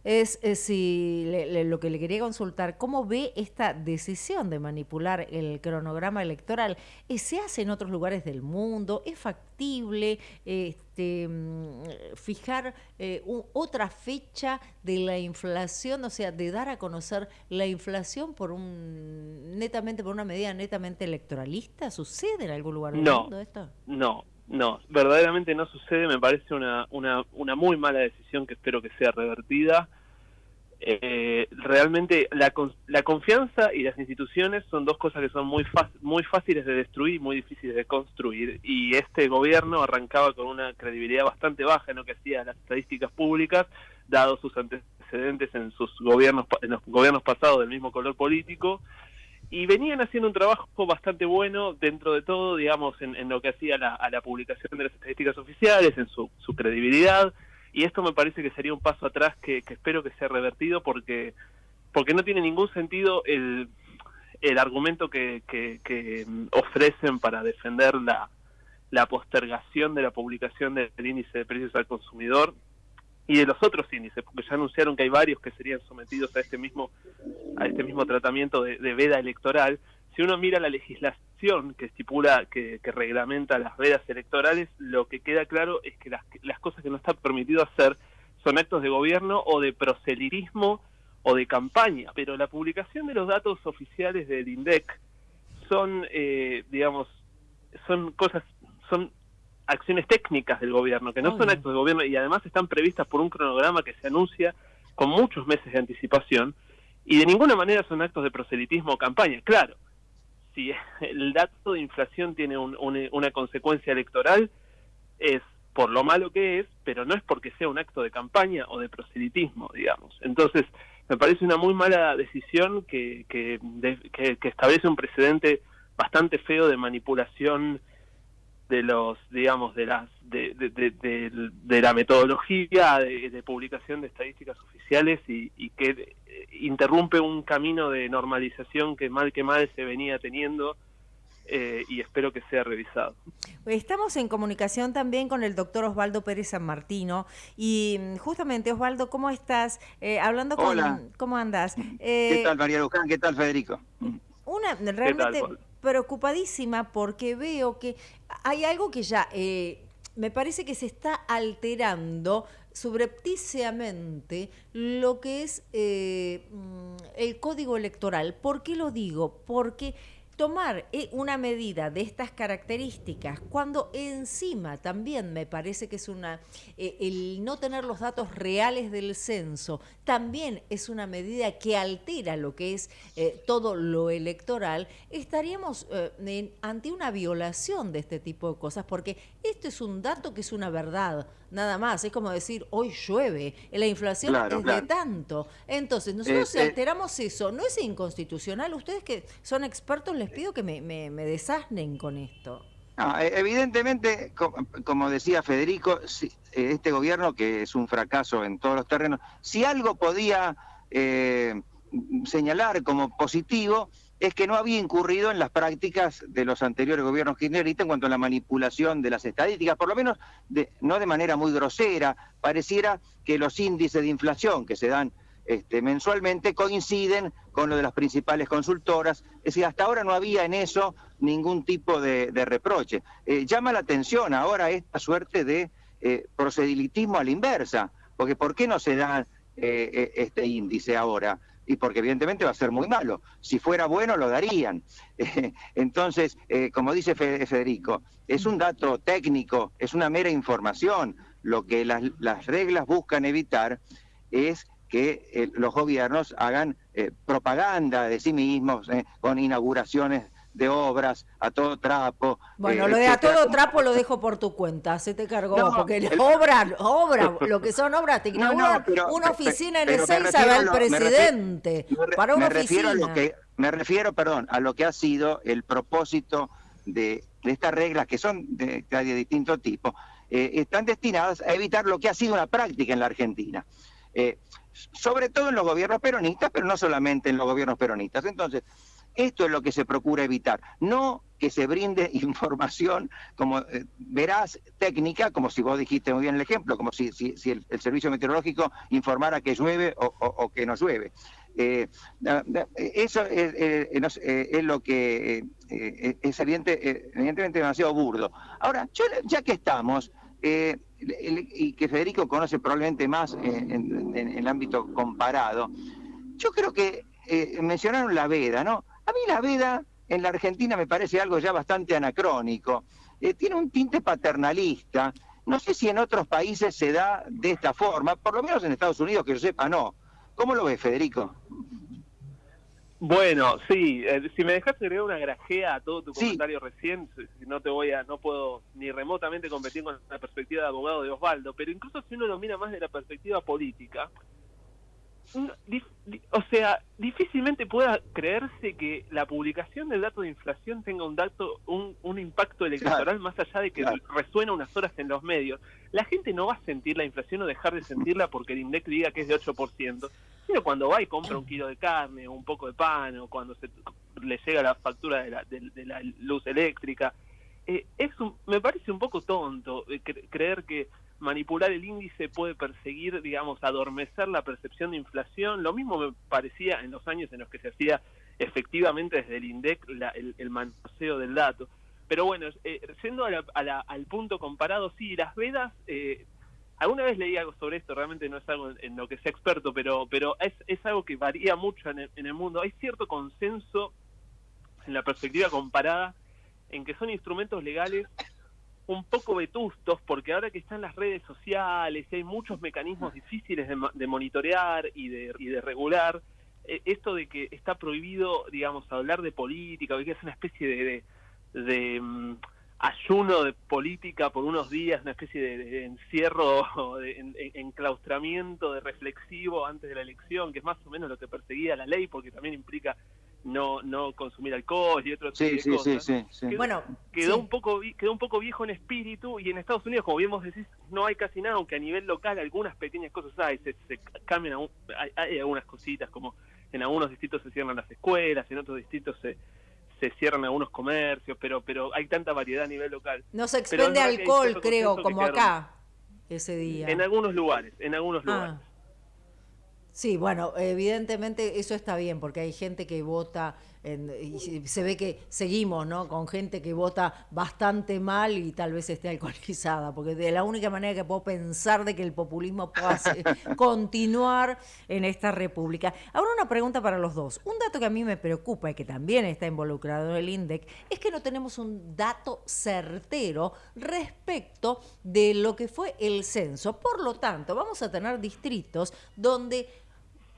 es, si lo que le quería consultar, ¿cómo ve esta decisión de manipular el cronograma electoral? Eh, ¿Se hace en otros lugares del mundo? ¿Es factible este, mm, fijar eh, otra fecha de la inflación, o sea, de dar a conocer la inflación por un netamente por una medida netamente electoralista? ¿Sucede en algún lugar del mundo esto? No, no, verdaderamente no sucede, me parece una, una, una muy mala decisión que espero que sea revertida. Eh, realmente la, la confianza y las instituciones son dos cosas que son muy, muy fáciles de destruir y muy difíciles de construir. Y este gobierno arrancaba con una credibilidad bastante baja en lo que hacía las estadísticas públicas, dado sus antecedentes en sus gobiernos, en los gobiernos pasados del mismo color político y venían haciendo un trabajo bastante bueno dentro de todo, digamos, en, lo que hacía la publicación de las estadísticas oficiales, en su, credibilidad, y esto me parece que sería un paso atrás que, espero que sea revertido porque, porque no tiene ningún sentido el, el argumento que, que, ofrecen para defender la, la postergación de la publicación del índice de precios al consumidor y de los otros índices, porque ya anunciaron que hay varios que serían sometidos a este mismo a este mismo tratamiento de, veda electoral. Si uno mira la legislación que estipula, que, reglamenta las vedas electorales, lo que queda claro es que las, las cosas que no está permitido hacer son actos de gobierno o de proselitismo o de campaña, pero la publicación de los datos oficiales del INDEC son, eh, digamos, son cosas, son acciones técnicas del gobierno, que no son actos de gobierno y además están previstas por un cronograma que se anuncia con muchos meses de anticipación y de ninguna manera son actos de proselitismo o campaña. Claro, si el dato de inflación tiene una consecuencia electoral, es por lo malo que es, pero no es porque sea un acto de campaña o de proselitismo, digamos. Entonces, me parece una muy mala decisión que, que, que establece un precedente bastante feo de manipulación de los digamos de las de, de, la metodología de, publicación de estadísticas oficiales y, y, que eh, interrumpe un camino de normalización que mal que mal se venía teniendo eh, y espero que sea revisado. Estamos en comunicación también con el doctor Osvaldo Pérez San Martino y mm, justamente Osvaldo, ¿cómo estás? Eh, hablando con... ¿Cómo andas? ¿Qué tal María Luján? ¿Qué tal Federico? Una, realmente preocupadísima porque veo que hay algo que ya eh, me parece que se está alterando subrepticiamente lo que es eh, mm, el código electoral. ¿Por qué lo digo? Porque tomar eh, una medida de estas características cuando encima también me parece que es una eh, el no tener los datos reales del censo también es una medida que altera lo que es eh, todo lo electoral estaríamos ante una violación de este tipo de cosas porque esto es un dato que es una verdad nada más. Es como decir, hoy llueve, la inflación es de tanto. Entonces, nosotros si alteramos eso, ¿no es inconstitucional? Ustedes que son expertos, les pido que me, me, desasnen con esto. E, evidentemente, como decía Federico, este gobierno, que es un fracaso en todos los terrenos, si algo podía eh, señalar como positivo, es que no había incurrido en las prácticas de los anteriores gobiernos kirchneristas en cuanto a la manipulación de las estadísticas, por lo menos de, no de manera muy grosera, pareciera que los índices de inflación que se dan este, mensualmente coinciden con lo de las principales consultoras, es decir, hasta ahora no había en eso ningún tipo de, reproche. Eh, llama la atención ahora esta suerte de eh, procedilitismo a la inversa, porque ¿por qué no se da eh, este índice ahora? Y porque evidentemente va a ser muy malo. Si fuera bueno, lo darían. Entonces, eh, como dice Federico, es un dato técnico, es una mera información. Lo que las, reglas buscan evitar es que eh, los gobiernos hagan eh, propaganda de sí mismos con inauguraciones de obras a todo trapo. Bueno, lo de a todo trapo lo dejo por tu cuenta, se te cargó, porque obra, obra, lo que son obras, te inauguran una oficina en el 6 va el presidente, para una Refiero a lo que, me refiero, perdón, a lo que ha sido el propósito de, estas reglas, que son de, de distinto tipo, eh, están destinadas a evitar lo que ha sido una práctica en la Argentina. Eh, sobre todo en los gobiernos peronistas, pero no solamente en los gobiernos peronistas. Entonces, esto es lo que se procura evitar, no que se brinde información como eh, verás técnica, como si vos dijiste muy bien el ejemplo, como si, el, servicio meteorológico informara que llueve o, que no llueve. Eh, eso es, lo que eh, es evidente, evidentemente demasiado burdo. Ahora, ya que estamos, y que Federico conoce probablemente más en, en el ámbito comparado, yo creo que mencionaron la veda, ¿no? A mí la veda en la Argentina me parece algo ya bastante anacrónico. Eh, tiene un tinte paternalista. No sé si en otros países se da de esta forma, por lo menos en Estados Unidos, que yo sepa, no. ¿Cómo lo ves, Federico? Bueno, sí, eh, si me dejaste agregar una grajea a todo tu comentario recién, no te voy a, no puedo ni remotamente competir con la perspectiva de abogado de Osvaldo, pero incluso si uno lo mira más de la perspectiva política, o sea, difícilmente pueda creerse que la publicación del dato de inflación tenga un dato, un, un impacto electoral más allá de que resuena unas horas en los medios. La gente no va a sentir la inflación o dejar de sentirla porque el INDEC diga que es de 8%, sino cuando va y compra un kilo de carne o un poco de pan o cuando se le llega la factura de la, de, la luz eléctrica. Eh, es me parece un poco tonto eh, creer que manipular el índice puede perseguir, digamos, adormecer la percepción de inflación. Lo mismo me parecía en los años en los que se hacía efectivamente desde el INDEC el, el, manoseo del dato. Pero bueno, eh, yendo al punto comparado, sí, las vedas, eh, alguna vez leí algo sobre esto, realmente no es algo en, lo que sea experto, pero, pero es, es algo que varía mucho en el, en el mundo. Hay cierto consenso en la perspectiva comparada en que son instrumentos legales un poco vetustos, porque ahora que están las redes sociales y hay muchos mecanismos difíciles de, monitorear y de, y de regular, eh, esto de que está prohibido, digamos, hablar de política, que es una especie de, mm, ayuno de política por unos días, una especie de, encierro, de enclaustramiento, de reflexivo antes de la elección, que es más o menos lo que perseguía la ley, porque también implica no no consumir alcohol y otros sí, sí, Sí, sí, quedó, bueno, quedó un poco quedó un poco viejo en espíritu y en Estados Unidos, como bien vos decís, no hay casi nada, aunque a nivel local algunas pequeñas cosas hay, se, cambian, hay, algunas cositas como en algunos distritos se cierran las escuelas, en otros distritos se se cierran algunos comercios, pero pero hay tanta variedad a nivel local. No se expende alcohol, creo, como acá ese día. En algunos lugares, en algunos ah. lugares. Sí, bueno, evidentemente eso está bien, porque hay gente que vota, y se ve que seguimos, ¿no? Con gente que vota bastante mal y tal vez esté alcoholizada, porque de la única manera que puedo pensar de que el populismo pueda continuar en esta república. Ahora una pregunta para los dos. Un dato que a mí me preocupa y que también está involucrado en el INDEC es que no tenemos un dato certero respecto de lo que fue el censo. Por lo tanto, vamos a tener distritos donde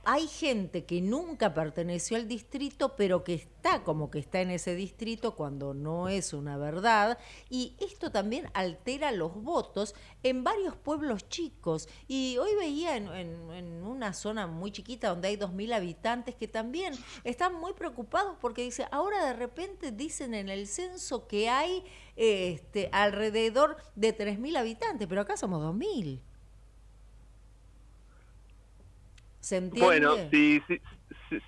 hay gente que nunca perteneció al distrito, pero que está como que está en ese distrito cuando no es una verdad. Y esto también altera los votos en varios pueblos chicos. Y hoy veía en, una zona muy chiquita donde hay 2.000 habitantes que también están muy preocupados porque dice, ahora de repente dicen en el censo que hay este, alrededor de 3.000 habitantes, pero acá somos 2.000. Bueno, si,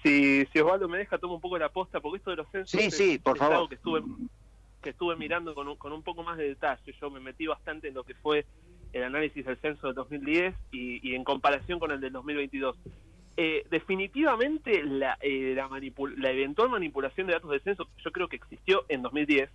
si, si, Osvaldo me deja, tomo un poco la posta, porque esto de los censos sí, sí, por favor. que estuve, que estuve mirando con un, con un poco más de detalle. Yo me metí bastante en lo que fue el análisis del censo del 2010 y, y en comparación con el del 2022. Eh, definitivamente la, eh, la, la eventual manipulación de datos del censo yo creo que existió en 2010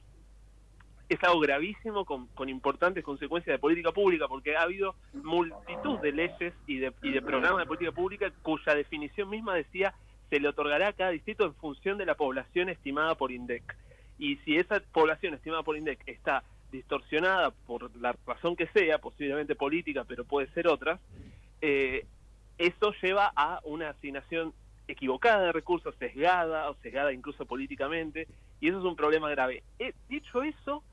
es algo gravísimo con, con, importantes consecuencias de política pública, porque ha habido multitud de leyes y de, y de programas de política pública cuya definición misma decía se le otorgará a cada distrito en función de la población estimada por INDEC. Y si esa población estimada por INDEC está distorsionada por la razón que sea, posiblemente política, pero puede ser otra, eh, eso lleva a una asignación equivocada de recursos, sesgada o sesgada incluso políticamente, y eso es un problema grave. Eh, dicho eso,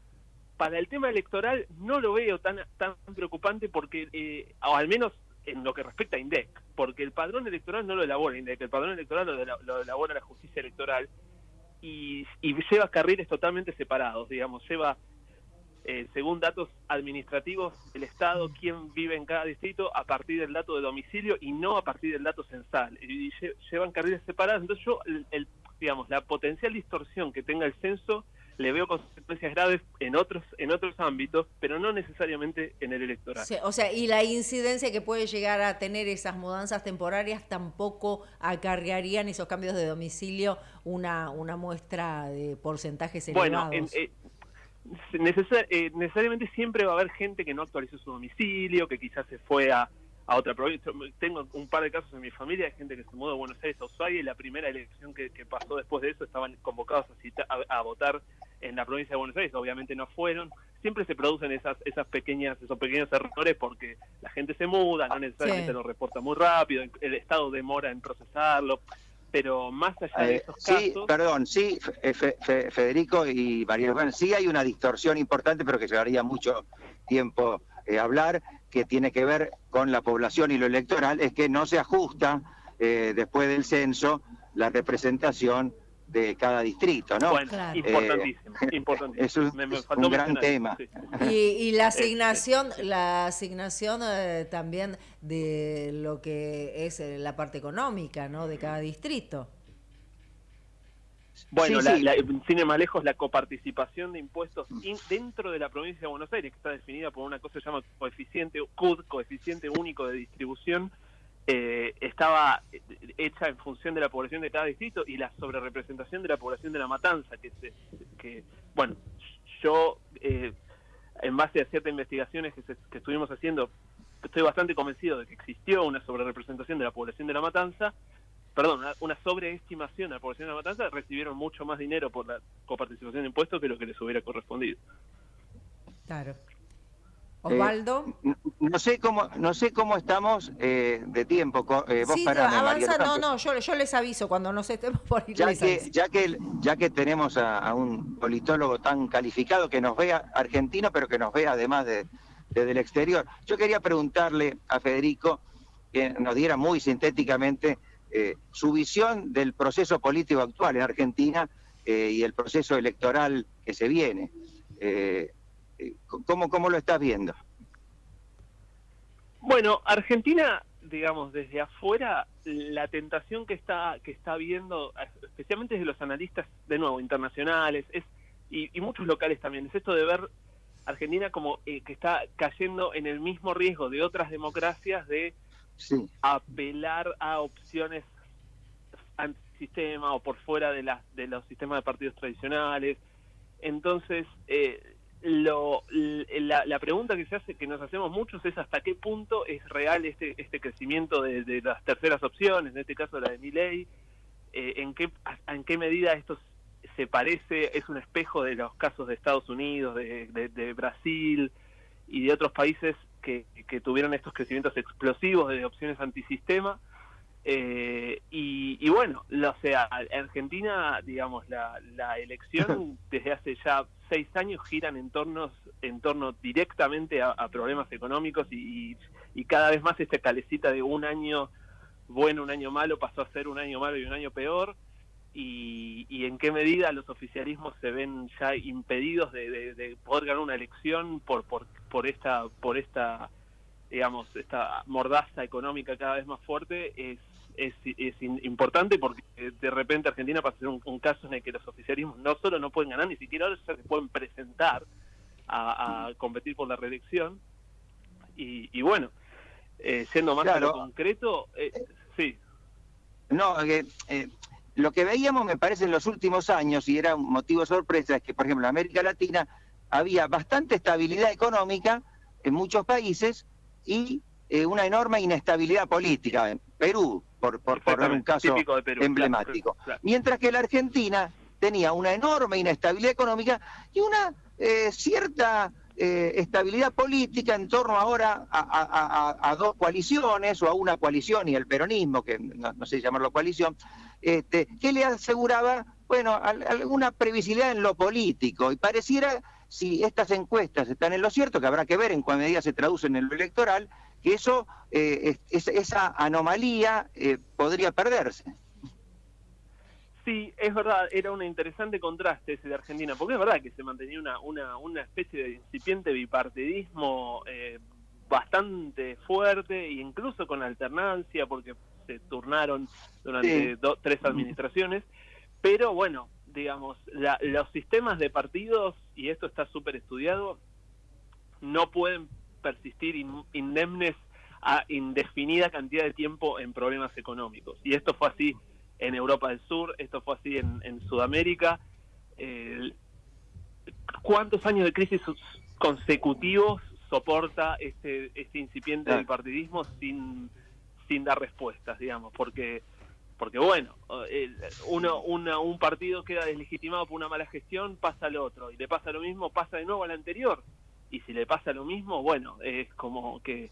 para el tema electoral no lo veo tan, tan preocupante porque, eh, o al menos en lo que respecta a INDEC, porque el padrón electoral no lo elabora INDEC, el padrón electoral lo, elabora la justicia electoral y, lleva carriles totalmente separados, digamos, lleva, eh, según datos administrativos del Estado, quién vive en cada distrito a partir del dato de domicilio y no a partir del dato censal. Y, llevan carriles separados, entonces yo, el, digamos, la potencial distorsión que tenga el censo le veo consecuencias graves en otros en otros ámbitos, pero no necesariamente en el electoral. o sea, y la incidencia que puede llegar a tener esas mudanzas temporarias tampoco acarrearían esos cambios de domicilio una una muestra de porcentajes elevados. Bueno, eh, eh, necesariamente siempre va a haber gente que no actualizó su domicilio, que quizás se fue a, a otra provincia. Tengo un par de casos en mi familia de gente que se mudó de Buenos Aires a Ushuaia y la primera elección que, pasó después de eso estaban convocados a, a, votar en la provincia de Buenos Aires. Obviamente no fueron. Siempre se producen esas esas pequeñas esos pequeños errores porque la gente se muda, no necesariamente lo reporta muy rápido, el Estado demora en procesarlo. Pero más allá de eh, esos casos... Sí, perdón, sí, Federico y María bueno, sí hay una distorsión importante, pero que llevaría mucho tiempo eh, hablar, que tiene que ver con la población y lo electoral, es que no se ajusta eh, después del censo la representación de cada distrito, ¿no? Bueno, eh, importantísimo, importantísimo. Es un, gran tema. Y, la asignación, la asignación también de lo que es la parte económica, ¿no? De cada distrito. Bueno, la, sin ir más lejos, la coparticipación de impuestos dentro de la provincia de Buenos Aires, que está definida por una cosa que se llama coeficiente CUD, coeficiente único de distribución, eh, estaba hecha en función de la población de cada distrito y la sobrerepresentación de la población de la matanza, que, que bueno, yo, eh, en base a ciertas investigaciones que, que estuvimos haciendo, estoy bastante convencido de que existió una sobrerepresentación de la población de la matanza, perdón, una, sobreestimación a la población de la matanza, recibieron mucho más dinero por la coparticipación de impuestos que lo que les hubiera correspondido. Claro. Osvaldo. no sé cómo no sé cómo estamos de tiempo. vos sí, avanza, no, no, yo, yo les aviso cuando nos estemos por ir. Ya que, ya que, ya que tenemos a, un politólogo tan calificado que nos vea argentino, pero que nos vea además de, desde el exterior. Yo quería preguntarle a Federico que nos diera muy sintéticamente eh, su visión del proceso político actual en Argentina eh, y el proceso electoral que se viene. Eh, ¿cómo, ¿Cómo lo estás viendo? Bueno, Argentina, digamos, desde afuera, la tentación que está, que está viendo, especialmente desde los analistas, de nuevo, internacionales, es, y, y muchos locales también, es esto de ver Argentina como que está cayendo en el mismo riesgo de otras democracias de apelar a opciones antisistema o por fuera de, las de los sistemas de partidos tradicionales. Entonces, eh, lo, la, pregunta que se hace, que nos hacemos muchos es hasta qué punto es real este, este crecimiento de, las terceras opciones, en este caso la de mi ley, eh, en, qué, en qué medida esto se parece, es un espejo de los casos de Estados Unidos, de, de Brasil y de otros países que, tuvieron estos crecimientos explosivos de opciones antisistema. Eh, y, bueno, o sea, Argentina, digamos, la, elección desde hace ya seis años giran en, torno, en torno directamente a, problemas económicos y, cada vez más esta calecita de un año bueno, un año malo pasó a ser un año malo y un año peor. Y, en qué medida los oficialismos se ven ya impedidos de, poder ganar una elección por, por, por esta por esta digamos esta mordaza económica cada vez más fuerte es es, es importante porque de repente Argentina pasa a ser un, caso en el que los oficialismos no solo no pueden ganar ni siquiera se pueden presentar a, competir por la reelección y, bueno eh, siendo más concreto eh, sí no eh, lo que veíamos me parece en los últimos años y era un motivo de sorpresa es que por ejemplo en América Latina había bastante estabilidad económica en muchos países y eh, una enorme inestabilidad política. Perú, por, por poner un caso emblemático. Mientras que la Argentina tenía una enorme inestabilidad económica y una eh, cierta eh, estabilidad política en torno ahora a, dos coaliciones o a una coalición y el peronismo, que no, sé llamarlo coalición, este, que le aseguraba, bueno, alguna previsibilidad en lo político y pareciera si estas encuestas están en lo cierto, que habrá que ver en cuál medida se traducen en lo electoral, que eso, eh, esa anomalía eh, podría perderse. Sí, es verdad, era un interesante contraste ese de Argentina, porque es verdad que se mantenía una, una, una especie de incipiente bipartidismo eh, bastante fuerte, e incluso con alternancia, porque se turnaron durante tres administraciones, pero bueno, digamos, los sistemas de partidos, y esto está súper estudiado, no pueden persistir indemnes a indefinida cantidad de tiempo en problemas económicos. Y esto fue así en Europa del Sur, esto fue así en, Sudamérica. ¿Cuántos años de crisis consecutivos soporta este, este incipiente del partidismo sin, sin dar respuestas, digamos? Porque porque bueno, uno, un partido queda deslegitimado por una mala gestión, pasa al otro, y le pasa lo mismo, pasa de nuevo al anterior, y si le pasa lo mismo, bueno, es como que,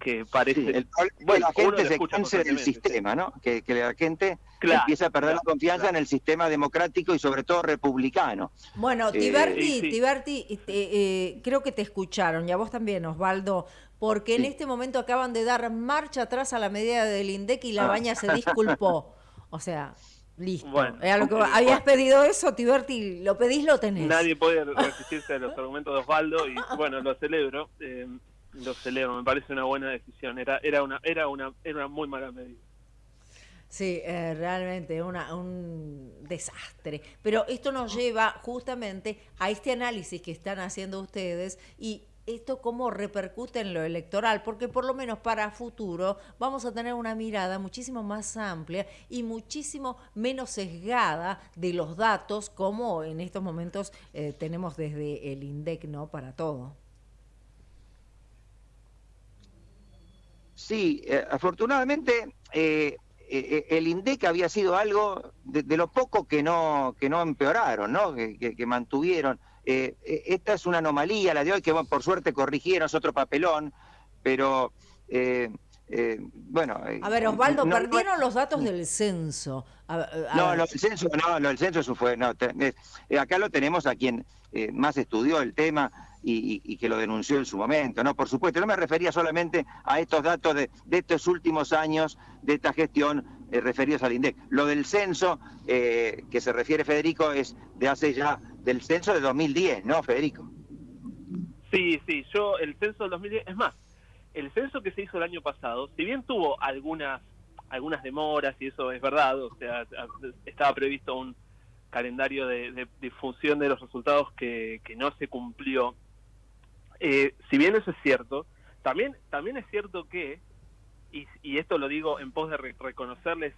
que parece... el, bueno, la gente se cansa del sistema, ¿no? Que, la gente empieza a perder la confianza en el sistema democrático y sobre todo republicano. Bueno, eh, Tiberti, Tiberti este, eh, creo que te escucharon, y a vos también, Osvaldo, porque en este momento acaban de dar marcha atrás a la medida del INDEC y la ah. baña se disculpó. O sea, listo. Bueno, lo que habías pedido eso, Tiberti, lo pedís, lo tenés. Nadie puede resistirse a los argumentos de Osvaldo y bueno, lo celebro. Eh, lo celebro, me parece una buena decisión. Era, era, una, era, una, era una muy mala medida. Sí, eh, realmente una, un desastre. Pero esto nos lleva justamente a este análisis que están haciendo ustedes y esto cómo repercute en lo electoral, porque por lo menos para futuro vamos a tener una mirada muchísimo más amplia y muchísimo menos sesgada de los datos como en estos momentos eh, tenemos desde el INDEC, ¿no? Para todo. Sí, eh, afortunadamente eh, el INDEC había sido algo de, lo poco que no, que no empeoraron, ¿no? que mantuvieron eh, eh, esta es una anomalía, la de hoy, que bueno, por suerte corrigieron, es otro papelón, pero eh, eh, bueno. A ver, Osvaldo, no- no- perdieron los datos del censo. A- a no, ver. del censo, no, lo del censo fue, no, acá lo tenemos a quien más estudió el tema y, que lo denunció en su momento, ¿no? Por supuesto, no me refería solamente a estos datos de, de estos últimos años de esta gestión referidos al INDEC. Lo del censo que se refiere Federico es de hace ya, del censo de 2010, ¿no, Federico? Sí, sí, yo el censo del 2010, es más, el censo que se hizo el año pasado, si bien tuvo algunas algunas demoras y eso es verdad, o sea, estaba previsto un calendario de, de difusión de los resultados que, que no se cumplió. Eh, si bien eso es cierto, también también es cierto que y, esto lo digo en pos de re- reconocerles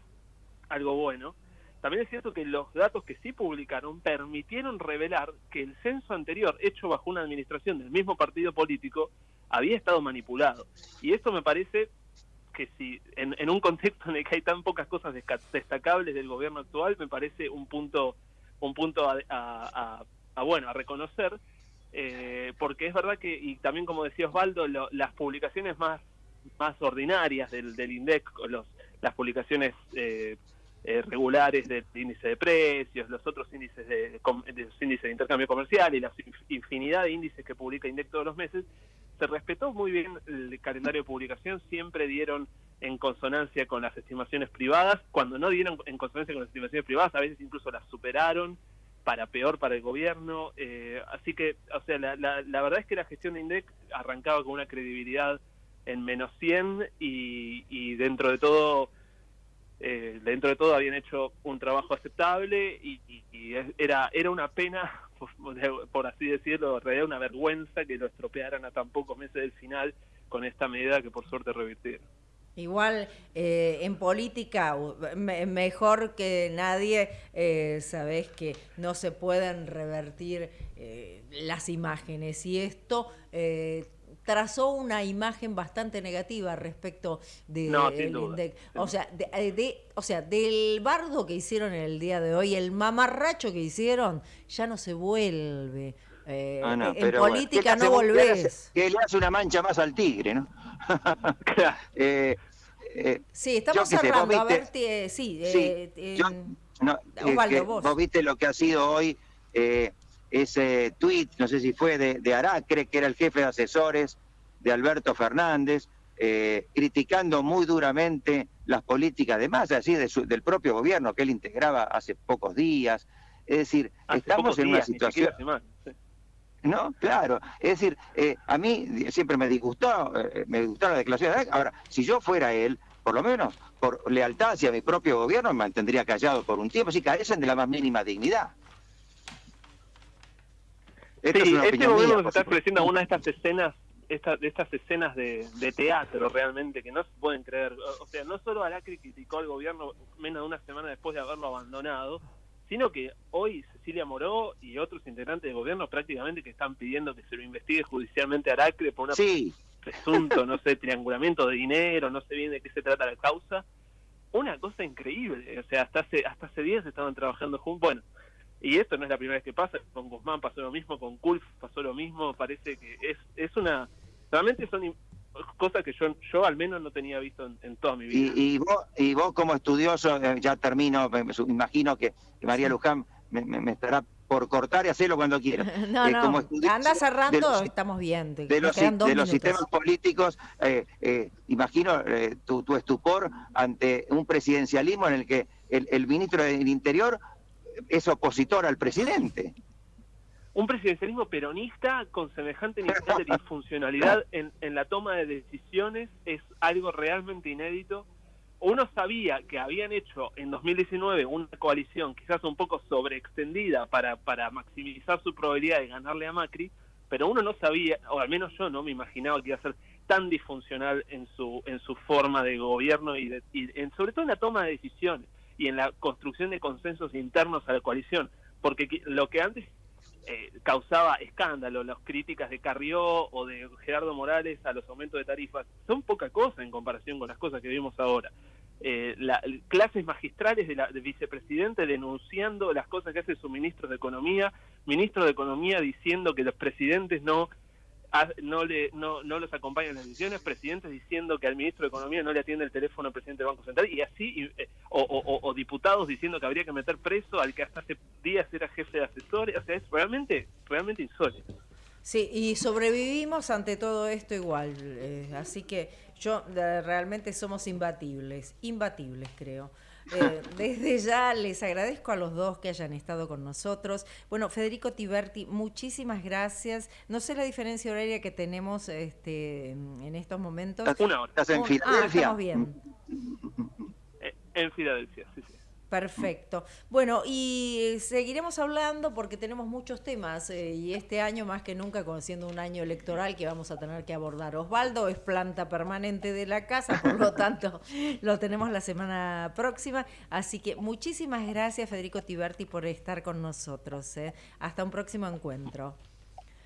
algo bueno, también es cierto que los datos que sí publicaron permitieron revelar que el censo anterior, hecho bajo una administración del mismo partido político, había estado manipulado. Y esto me parece que si en, en un contexto en el que hay tan pocas cosas destacables del gobierno actual, me parece un punto un punto a, a- a- a, bueno a reconocer, eh, porque es verdad que y también como decía Osvaldo, lo- las publicaciones más más ordinarias del, del INDEC, los, las publicaciones eh, eh, regulares del índice de precios, los otros índices de, com- de los índices de intercambio comercial y la inf- infinidad de índices que publica INDEC todos los meses, se respetó muy bien el calendario de publicación, siempre dieron en consonancia con las estimaciones privadas, cuando no dieron en consonancia con las estimaciones privadas, a veces incluso las superaron para peor para el gobierno, eh, así que, o sea, la, la, la verdad es que la gestión de INDEC arrancaba con una credibilidad en menos 100 y, y dentro de todo eh, dentro de todo habían hecho un trabajo aceptable y, y- era era una pena por, así decirlo en realidad una vergüenza que lo estropearan a tan pocos meses del final con esta medida que por suerte revirtieron. Igual eh, en política, mejor que nadie, eh, sabés que no se pueden revertir eh, las imágenes. Y esto eh, trazó una imagen bastante negativa respecto de No, el. INDEC. O sea, de, eh, de- o sea, del bardo que hicieron en el día de hoy, el mamarracho que hicieron, ya no se vuelve. Eh, Ah, no, en pero política ¿qué le no volvés. Que le hace una mancha más al tigre, ¿no? Eh, eh, Sí, estamos qué sé, cerrando. A ver, tie- sí, Sí, eh, eh, yo- No, eh, Osvaldo, vos. vos viste lo que ha sido hoy eh, ese tuit, no sé si fue de, de Aracre, que era el jefe de asesores de Alberto Fernández, eh, criticando muy duramente las políticas de masa, así de su- del propio gobierno que él integraba hace pocos días. Es decir, Hace estamos en una días, situación... sí. No, claro. Es decir, eh, a mí siempre me disgustó, eh, me disgustaron las declaraciones de. Ahora, si yo fuera él, por lo menos por lealtad hacia mi propio gobierno, me mantendría callado por un tiempo, si carecen de la más mínima dignidad. Esta Sí, es este gobierno por está ofreciendo una de estas escenas, esta, de estas escenas de, de teatro realmente que no se pueden creer. O o sea, no solo Aracri criticó al gobierno menos de una semana después de haberlo abandonado, sino que hoy Cecilia Moró y otros integrantes del gobierno prácticamente que están pidiendo que se lo investigue judicialmente a Aracri por Sí. presunto, no sé, triangulamiento de dinero, no sé bien de qué se trata la causa. Una cosa increíble, o sea, hasta hace, hasta hace días estaban trabajando juntos. Bueno, y esto no es la primera vez que pasa, con Guzmán pasó lo mismo, con Kulf pasó lo mismo, parece que es, es una... Realmente son cosas que yo, yo al menos no tenía visto en, en toda mi vida. Y, y vos, y vos como estudioso, eh, ya termino, me, me su- imagino que, María Luján me, me- me estará por cortar y hacerlo cuando quiera. No, Eh, no, como estudioso anda de cerrando, los- estamos bien. de los, de los sistemas políticos, eh, eh, imagino eh, tu, tu estupor ante un presidencialismo en el que el, el ministro del Interior es opositor al presidente. un presidencialismo peronista con semejante nivel de disfuncionalidad en, en la toma de decisiones es algo realmente inédito. Uno sabía que habían hecho en 2019 una coalición quizás un poco sobreextendida para, para maximizar su probabilidad de ganarle a Macri, pero uno no sabía, o al menos yo no me imaginaba que iba a ser tan disfuncional en su, en su forma de gobierno y, de- y en, sobre todo en la toma de decisiones y en la construcción de consensos internos a la coalición. Porque lo que antes eh, causaba escándalo, las críticas de Carrió o de Gerardo Morales a los aumentos de tarifas, son poca cosa en comparación con las cosas que vimos ahora. eh, la, clases magistrales de la de vicepresidente denunciando las cosas que hace su ministro de Economía, ministro de Economía diciendo que los presidentes no no le no, no los acompañan las decisiones, presidentes diciendo que al ministro de Economía no le atiende el teléfono al presidente del Banco Central y así eh, o, o, diputados diciendo que habría que meter preso al que hasta hace días era jefe de asesores, o sea, es realmente realmente insólito. Sí, y sobrevivimos ante todo esto igual, eh, así que yo realmente somos imbatibles, imbatibles creo. Eh, desde ya les agradezco a los dos que hayan estado con nosotros. Bueno, Federico Tiberti, muchísimas gracias. No sé la diferencia horaria que tenemos este, en estos momentos. Una hora. ¿Estás en Filadelfia? Ah, estamos bien. Eh, en Filadelfia, sí, sí. Perfecto. Bueno, y seguiremos hablando porque tenemos muchos temas eh, y este año más que nunca, conociendo un año electoral que vamos a tener que abordar. Osvaldo es planta permanente de la casa, por lo tanto lo tenemos la semana próxima. Así que muchísimas gracias Federico Tiberti por estar con nosotros. Eh. Hasta un próximo encuentro.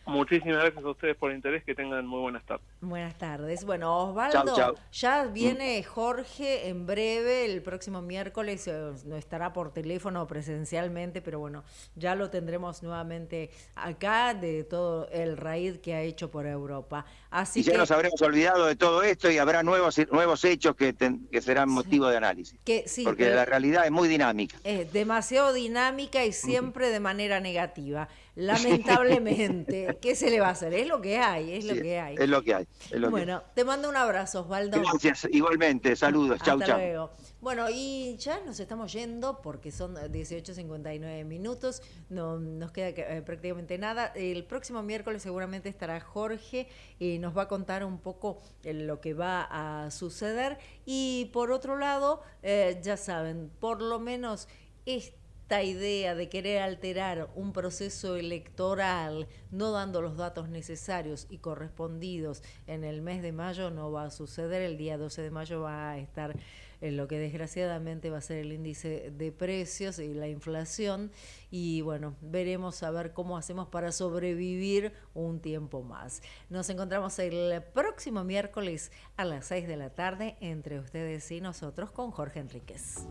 Muchísimas gracias a ustedes por el interés, que tengan muy buenas tardes. Buenas tardes. Bueno, Osvaldo, ya viene Jorge en breve, el próximo miércoles, eh, no estará por teléfono o presencialmente, pero bueno, ya lo tendremos nuevamente acá de todo el raíz que ha hecho por Europa. Así y ya nos habremos olvidado de todo esto y habrá nuevos nuevos hechos que, que serán motivo de análisis. Que, sí, porque la realidad es muy dinámica. Es demasiado dinámica y siempre de manera negativa. Lamentablemente, ¿qué se le va a hacer? Es lo que hay, es lo que hay. Es lo que hay. bueno, te mando un abrazo, Osvaldo. Gracias, igualmente, saludos, chau, chau. Luego. Bueno, y ya nos estamos yendo porque son 18.59 minutos, no nos queda eh, prácticamente nada. El próximo miércoles seguramente estará Jorge y nos va a contar un poco eh, lo que va a suceder. Y por otro lado, eh, ya saben, por lo menos este esta idea de querer alterar un proceso electoral no dando los datos necesarios y correspondidos en el mes de mayo no va a suceder. El día 12 de mayo va a estar en lo que desgraciadamente va a ser el índice de precios y la inflación. Y bueno, veremos a ver cómo hacemos para sobrevivir un tiempo más. Nos encontramos el próximo miércoles a las 6 de la tarde entre ustedes y nosotros con Jorge Enríquez.